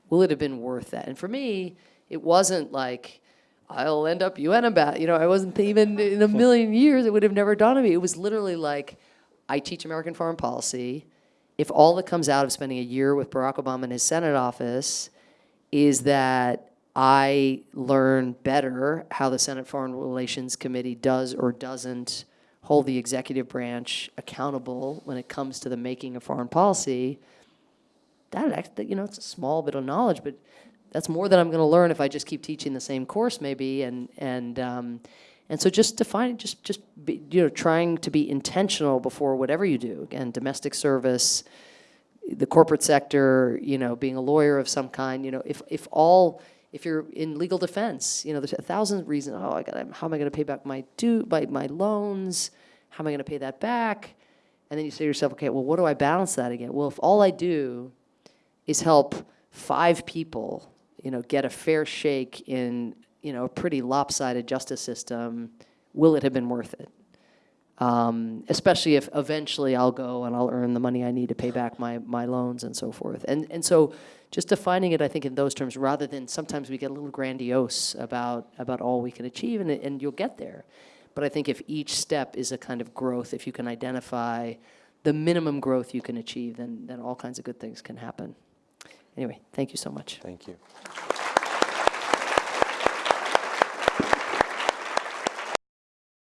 Will it have been worth that? And for me, it wasn't like I'll end up UN ambassador. You know, I wasn't even in a million years. It would have never dawned on me. It was literally like I teach American foreign policy. If all that comes out of spending a year with Barack Obama in his Senate office is that I learn better how the Senate Foreign Relations Committee does or doesn't hold the executive branch accountable when it comes to the making of foreign policy, that, act- you know it's a small bit of knowledge, but that's more than I'm going to learn if I just keep teaching the same course, maybe. And and um, and so just define just just be, you know trying to be intentional before whatever you do. Again, domestic service, the corporate sector, you know, being a lawyer of some kind. You know, if if all if you're in legal defense, you know, there's a thousand reasons. Oh, I got how am I going to pay back my due my my loans? How am I going to pay that back? And then you say to yourself, okay, well, what do I balance that again? Well, if all I do is help five people, you know, get a fair shake in, you know, a pretty lopsided justice system, will it have been worth it? Um, especially if eventually I'll go and I'll earn the money I need to pay back my, my loans and so forth. And, and so just defining it, I think, in those terms, rather than sometimes we get a little grandiose about, about all we can achieve, and, and you'll get there. But I think if each step is a kind of growth, if you can identify the minimum growth you can achieve, then, then all kinds of good things can happen. Anyway, thank you so much. Thank you.